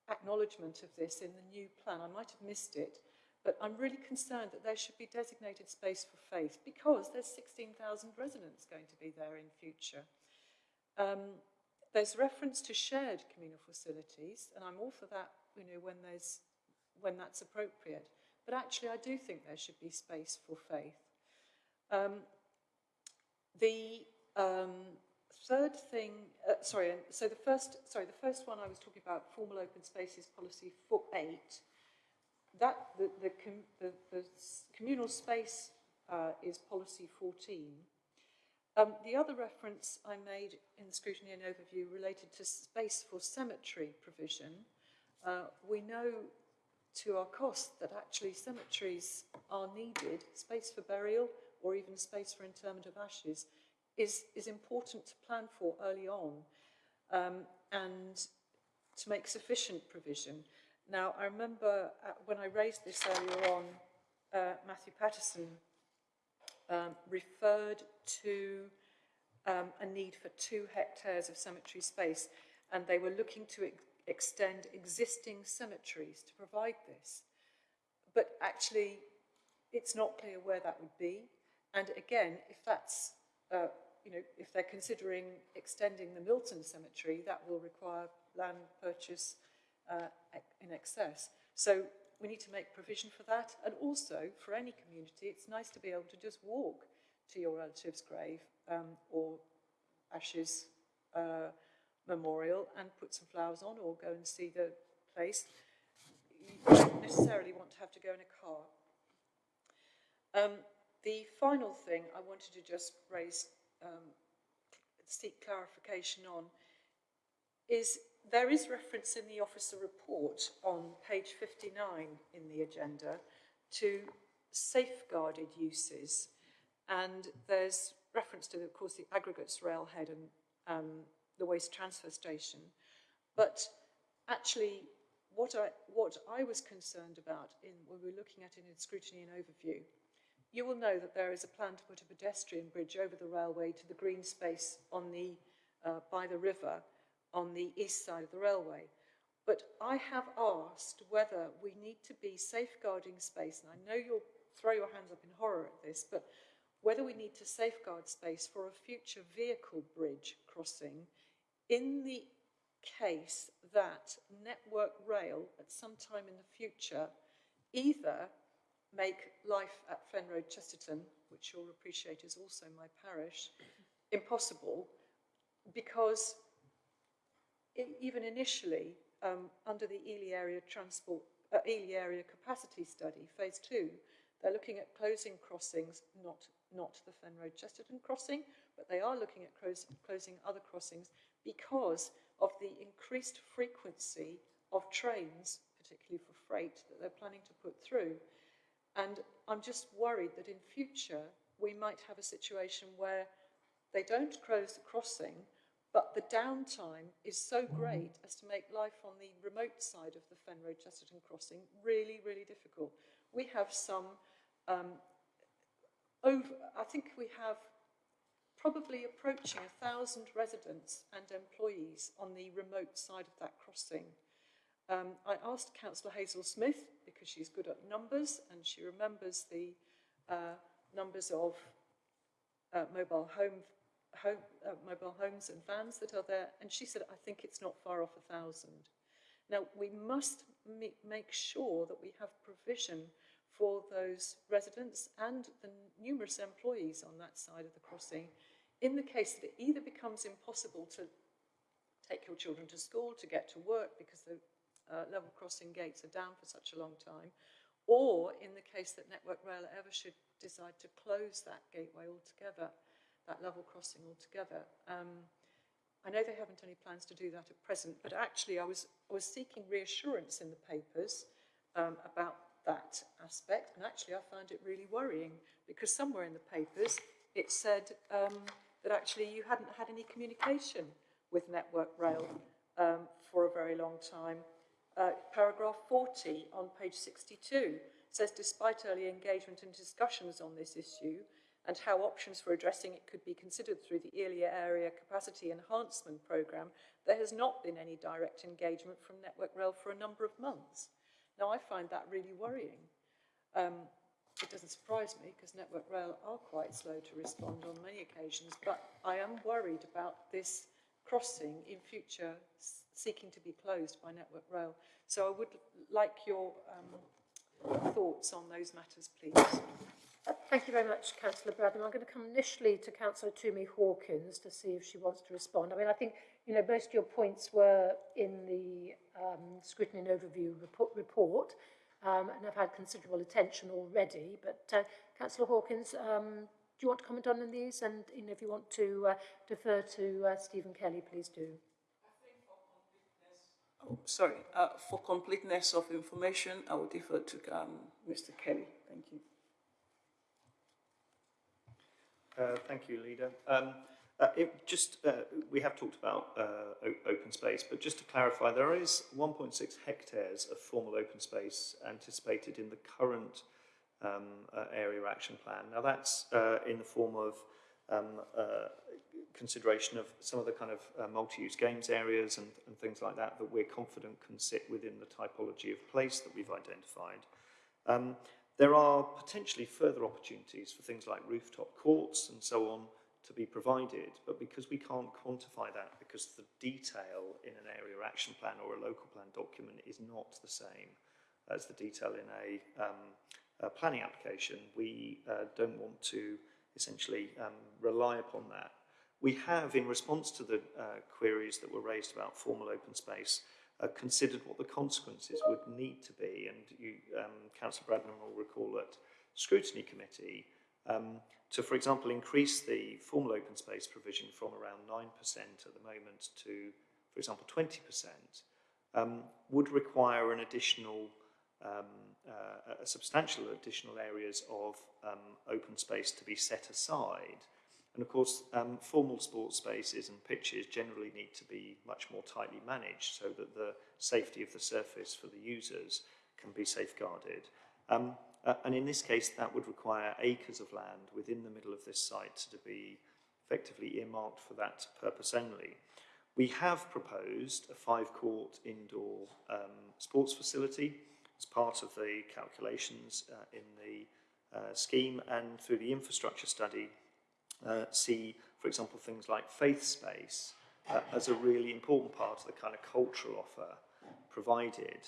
acknowledgement of this in the new plan. I might have missed it, but I'm really concerned that there should be designated space for faith because there's 16,000 residents going to be there in future. Um, there's reference to shared communal facilities, and I'm all for that you know, when, there's, when that's appropriate. But actually, I do think there should be space for faith. Um, the um, third thing, uh, sorry, so the first, sorry, the first one I was talking about, formal open spaces policy for eight, that, the, the, com the, the communal space uh, is policy 14. Um, the other reference I made in the scrutiny and overview related to space for cemetery provision, uh, we know to our cost that actually cemeteries are needed, space for burial or even space for interment of ashes is, is important to plan for early on um, and to make sufficient provision. Now, I remember uh, when I raised this earlier on, uh, Matthew Patterson um, referred to um, a need for two hectares of cemetery space, and they were looking to extend existing cemeteries to provide this. But actually, it's not clear where that would be. And again, if that's, uh, you know, if they're considering extending the Milton Cemetery, that will require land purchase uh, in excess. So we need to make provision for that. And also, for any community, it's nice to be able to just walk to your relative's grave um, or ashes uh, memorial and put some flowers on or go and see the place. You don't necessarily want to have to go in a car. Um, the final thing I wanted to just raise, um, seek clarification on, is there is reference in the officer report on page 59 in the agenda to safeguarded uses. And there's reference to, of course, the aggregates railhead and um, the waste transfer station. But actually, what I, what I was concerned about in, when we were looking at it in scrutiny and overview, you will know that there is a plan to put a pedestrian bridge over the railway to the green space on the, uh, by the river on the east side of the railway. But I have asked whether we need to be safeguarding space, and I know you'll throw your hands up in horror at this, but whether we need to safeguard space for a future vehicle bridge crossing in the case that Network Rail at some time in the future either make life at Fen Road Chesterton, which you'll appreciate is also my parish, impossible because i- even initially, um, under the Ely Area Transport, uh, Ely Area Capacity Study, Phase 2, they're looking at closing crossings, not, not the Fen Road Chesterton crossing, but they are looking at closing other crossings because of the increased frequency of trains, particularly for freight, that they're planning to put through. And I'm just worried that in future we might have a situation where they don't close the crossing, but the downtime is so great as to make life on the remote side of the Fen Road Chesterton crossing really, really difficult. We have some um, over, I think we have probably approaching a thousand residents and employees on the remote side of that crossing. Um, I asked Councillor Hazel Smith, because she's good at numbers and she remembers the uh, numbers of uh, mobile home, home uh, mobile homes and vans that are there, and she said, I think it's not far off a thousand. Now, we must make sure that we have provision for those residents and the numerous employees on that side of the crossing in the case that it either becomes impossible to take your children to school, to get to work because the uh, level crossing gates are down for such a long time, or in the case that Network Rail ever should decide to close that gateway altogether, that level crossing altogether. Um, I know they haven't any plans to do that at present, but actually I was, I was seeking reassurance in the papers um, about that aspect, and actually I found it really worrying because somewhere in the papers it said um, that actually you hadn't had any communication with Network Rail um, for a very long time. Uh, paragraph 40 on page 62 says, despite early engagement and discussions on this issue and how options for addressing it could be considered through the Ely Area Capacity Enhancement Programme, there has not been any direct engagement from Network Rail for a number of months. Now, I find that really worrying. Um, it doesn't surprise me because Network Rail are quite slow to respond on many occasions, but I am worried about this crossing in future seeking to be closed by Network Rail. So I would like your um, thoughts on those matters, please. Thank you very much, Councillor Bradnam. I'm going to come initially to Councillor Tumi Hawkins to see if she wants to respond. I mean, I think, you know, most of your points were in the um, scrutiny and overview report, report um, and have had considerable attention already. But uh, Councillor Hawkins, um, do you want to comment on these? And you know, if you want to uh, defer to uh, Stephen Kelly, please do. Oh, sorry, uh, for completeness of information, I will defer to um, Mr. Kelly. Thank you. Uh, thank you, Leader. Uh, it just uh, we have talked about uh, open space, but just to clarify, there is 1.6 hectares of formal open space anticipated in the current um, uh, area action plan. Now that's uh, in the form of um, uh, consideration of some of the kind of multi-use games areas and, and, things like that that we're confident can sit within the typology of place that we've identified. Um, there are potentially further opportunities for things like rooftop courts and so on to be provided, but because we can't quantify that, because the detail in an area action plan or a local plan document is not the same as the detail in a, um, a planning application, we uh, don't want to essentially um, rely upon that. We have, in response to the uh, queries that were raised about formal open space, uh, considered what the consequences would need to be. And you, um, Councillor Bradnam will recall that scrutiny committee um, to, for example, increase the formal open space provision from around 9% at the moment to, for example, 20%, um, would require an additional, um, uh, a substantial additional areas of um, open space to be set aside. And of course, um, formal sports spaces and pitches generally need to be much more tightly managed so that the safety of the surface for the users can be safeguarded. Um, uh, and in this case, that would require acres of land within the middle of this site to be effectively earmarked for that purpose only. We have proposed a five-court indoor um, sports facility as part of the calculations uh, in the uh, scheme and through the infrastructure study uh, see, for example, things like faith space uh, as a really important part of the kind of cultural offer provided.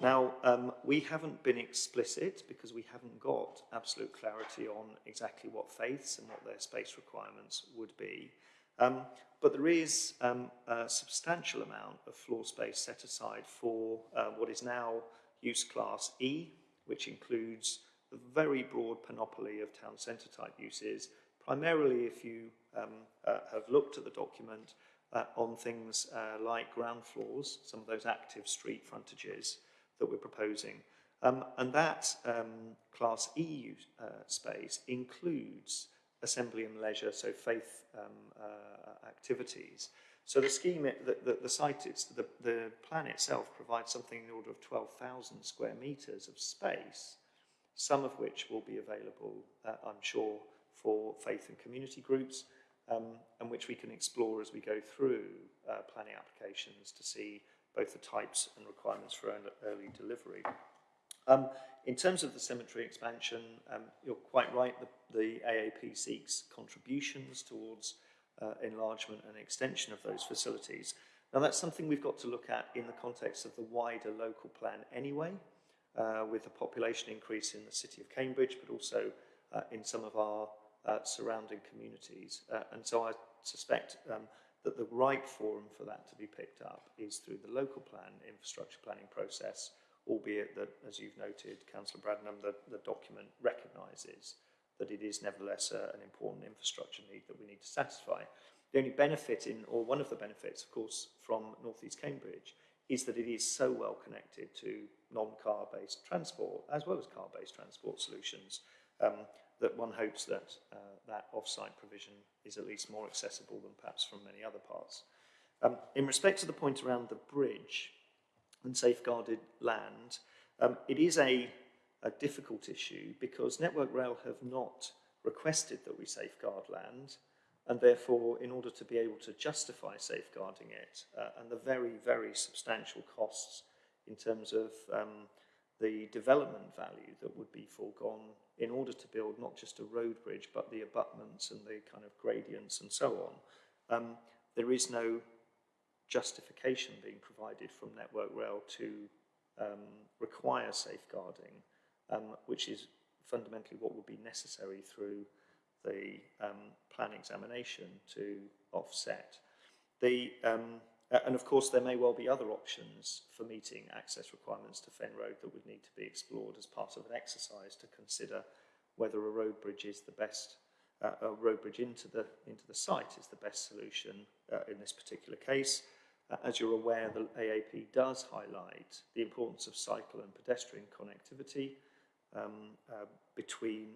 Now, um, we haven't been explicit because we haven't got absolute clarity on exactly what faiths and what their space requirements would be. Um, but there is um, a substantial amount of floor space set aside for uh, what is now use class E, which includes a very broad panoply of town centre type uses, primarily if you um, uh, have looked at the document uh, on things uh, like ground floors, some of those active street frontages, that we're proposing. Um, and that um, Class E uh, space includes assembly and leisure, so faith um, uh, activities. So the scheme, the, the, the site, it's, the, the plan itself provides something in the order of 12,000 square metres of space, some of which will be available, uh, I'm sure, for faith and community groups, um, and which we can explore as we go through uh, planning applications to see both the types and requirements for early delivery. Um, in terms of the cemetery expansion, um, you're quite right, the, the, AAP seeks contributions towards uh, enlargement and extension of those facilities. Now that's something we've got to look at in the context of the wider local plan anyway, uh, with the population increase in the city of Cambridge, but also uh, in some of our uh, surrounding communities. Uh, and so I suspect um, that the right forum for that to be picked up is through the local plan infrastructure planning process, albeit that, as you've noted, Councillor Bradnam, the, the document recognises that it is nevertheless a, an important infrastructure need that we need to satisfy. The only benefit in, or one of the benefits, of course, from North East Cambridge is that it is so well connected to non-car based transport as well as car based transport solutions um, that one hopes that uh, that off-site provision is at least more accessible than perhaps from many other parts. Um, in respect to the point around the bridge and safeguarded land, um, it is a, a difficult issue because Network Rail have not requested that we safeguard land and therefore in order to be able to justify safeguarding it uh, and the very, very substantial costs in terms of um, the development value that would be foregone in order to build not just a road bridge, but the abutments and the kind of gradients and so on. Um, there is no justification being provided from Network Rail to um, require safeguarding, um, which is fundamentally what would be necessary through the um, plan examination to offset. The, um, and of course, there may well be other options for meeting access requirements to Fen Road that would need to be explored as part of an exercise to consider whether a road bridge is the best, uh, a road bridge into the, into the site is the best solution uh, in this particular case. Uh, as you're aware, the AAP does highlight the importance of cycle and pedestrian connectivity um, uh, between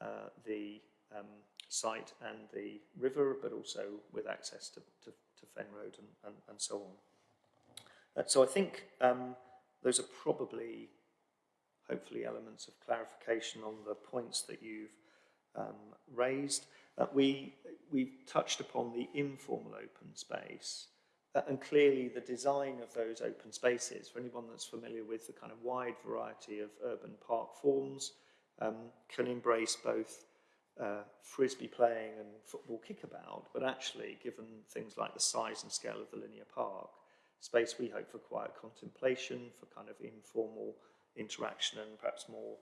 uh, the um, site and the river, but also with access to, to to Fen Road and, and, and so on. Uh, so I think um, those are probably, hopefully, elements of clarification on the points that you've um, raised. Uh, we, we've touched upon the informal open space uh, and clearly the design of those open spaces, for anyone that's familiar with the kind of wide variety of urban park forms, um, can embrace both uh, frisbee playing and football kickabout, but actually, given things like the size and scale of the linear park, space we hope for quiet contemplation, for kind of informal interaction and perhaps more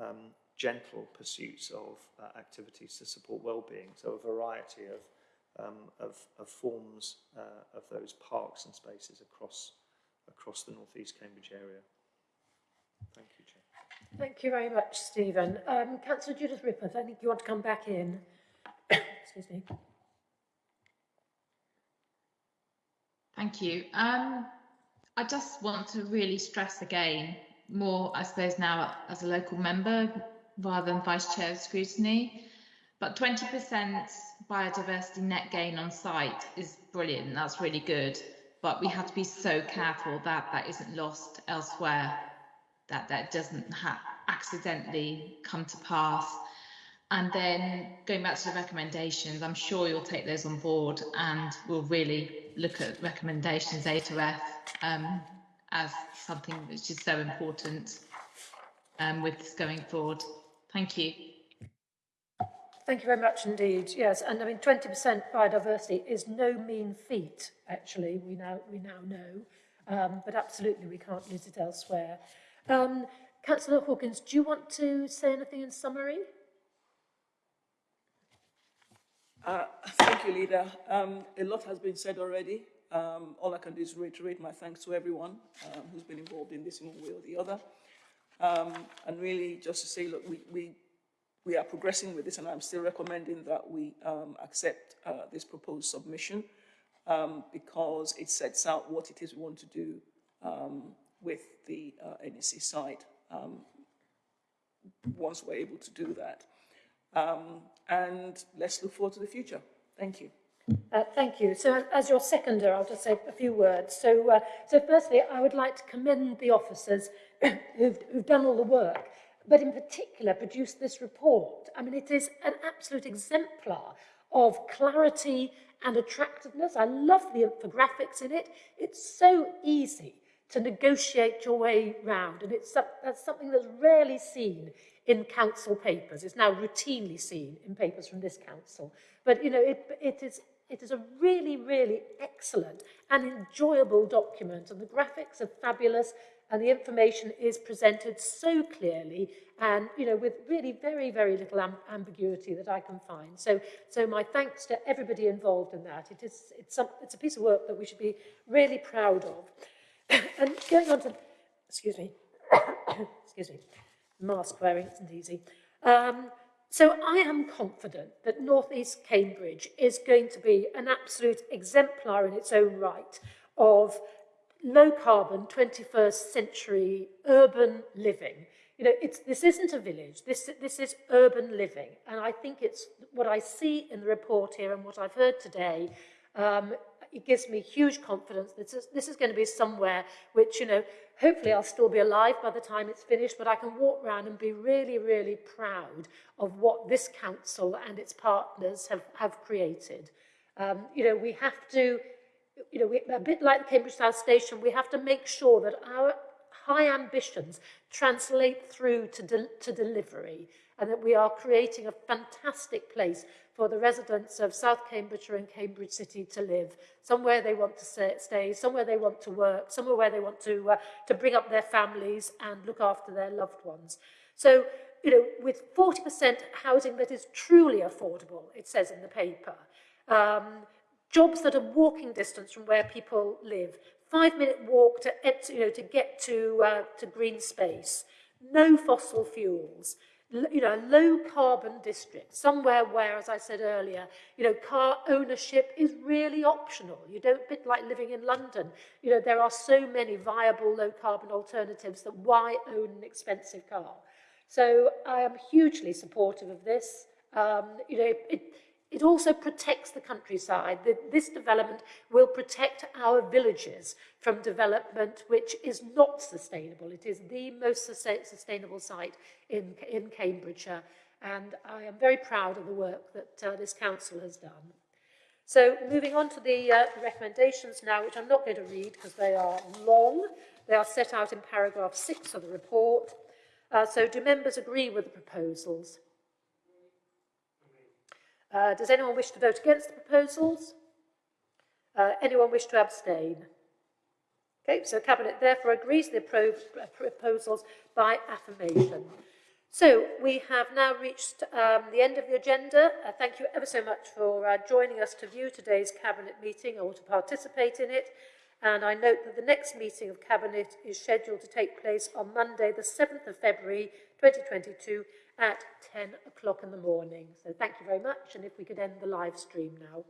um, gentle pursuits of uh, activities to support well-being. So a variety of, um, of, of, forms uh, of those parks and spaces across, across the North East Cambridge area. Thank you, Chair. Thank you very much, Stephen. Um, Councillor Judith Rippeth, I think you want to come back in. Excuse me. Thank you. Um, I just want to really stress again, more, I suppose, now as a local member rather than vice chair of scrutiny, but 20% biodiversity net gain on site is brilliant. That's really good. But we have to be so careful that that isn't lost elsewhere that that doesn't ha- accidentally come to pass. And then going back to the recommendations, I'm sure you'll take those on board and we'll really look at recommendations A to F um, as something which is so important um, with this going forward. Thank you. Thank you very much indeed. Yes, and I mean 20% biodiversity is no mean feat. Actually, we now we now know, um, but absolutely we can't lose it elsewhere. Um, Councillor Hawkins, do you want to say anything in summary? Uh, thank you, Leader. Um, a lot has been said already. Um, all I can do is reiterate my thanks to everyone um, who's been involved in this in one way or the other. Um, and really just to say, look, we, we, we are progressing with this and I'm still recommending that we um, accept uh, this proposed submission um, because it sets out what it is we want to do with the uh, NEC site um, once we're able to do that. Um, and let's look forward to the future. Thank you. Uh, thank you. So as your seconder, I'll just say a few words. So, uh, so firstly, I would like to commend the officers who've, who've done all the work, but in particular produced this report. I mean, it is an absolute exemplar of clarity and attractiveness. I love the infographics in it. It's so easy to negotiate your way round. And it's that's something that's rarely seen in council papers. It's now routinely seen in papers from this council. But, you know, it, it, is, it is a really, really excellent and enjoyable document. And the graphics are fabulous and the information is presented so clearly and you know with really very very little amb ambiguity that I can find so so my thanks to everybody involved in that it is it's some it's a piece of work that we should be really proud of and going on to, excuse me, excuse me, mask wearing isn't easy. Um, so I am confident that North East Cambridge is going to be an absolute exemplar in its own right of low carbon 21st century urban living. You know, it's, this isn't a village, this, this is urban living. And I think it's what I see in the report here and what I've heard today um, it gives me huge confidence this, this is going to be somewhere which, you know, hopefully I'll still be alive by the time it's finished, but I can walk around and be really, really proud of what this council and its partners have, have created. Um, you know, we have to, you know, we, a bit like the Cambridge South Station, we have to make sure that our high ambitions translate through to, de to delivery and that we are creating a fantastic place for the residents of South Cambridgeshire and Cambridge City to live, somewhere they want to stay, somewhere they want to work, somewhere where they want to, uh, to bring up their families and look after their loved ones. So, you know, with 40% housing that is truly affordable, it says in the paper, um, jobs that are walking distance from where people live, five minute walk to, you know, to get to, uh, to green space, no fossil fuels, you know, a low carbon district, somewhere where, as I said earlier, you know, car ownership is really optional. You don't bit like living in London. You know, there are so many viable low carbon alternatives that why own an expensive car? So I am hugely supportive of this. Um, you know, it, it also protects the countryside. This development will protect our villages from development which is not sustainable. It is the most sustainable site in, in Cambridgeshire, and I am very proud of the work that uh, this council has done. So moving on to the uh, recommendations now, which I'm not going to read because they are long. They are set out in paragraph six of the report. Uh, so do members agree with the proposals? Uh, does anyone wish to vote against the proposals? Uh, anyone wish to abstain? Okay, so Cabinet therefore agrees the appro proposals by affirmation. So we have now reached um, the end of the agenda. Uh, thank you ever so much for uh, joining us to view today's Cabinet meeting or to participate in it. And I note that the next meeting of Cabinet is scheduled to take place on Monday, the 7th of February 2022 at 10 o'clock in the morning. So thank you very much. And if we could end the live stream now.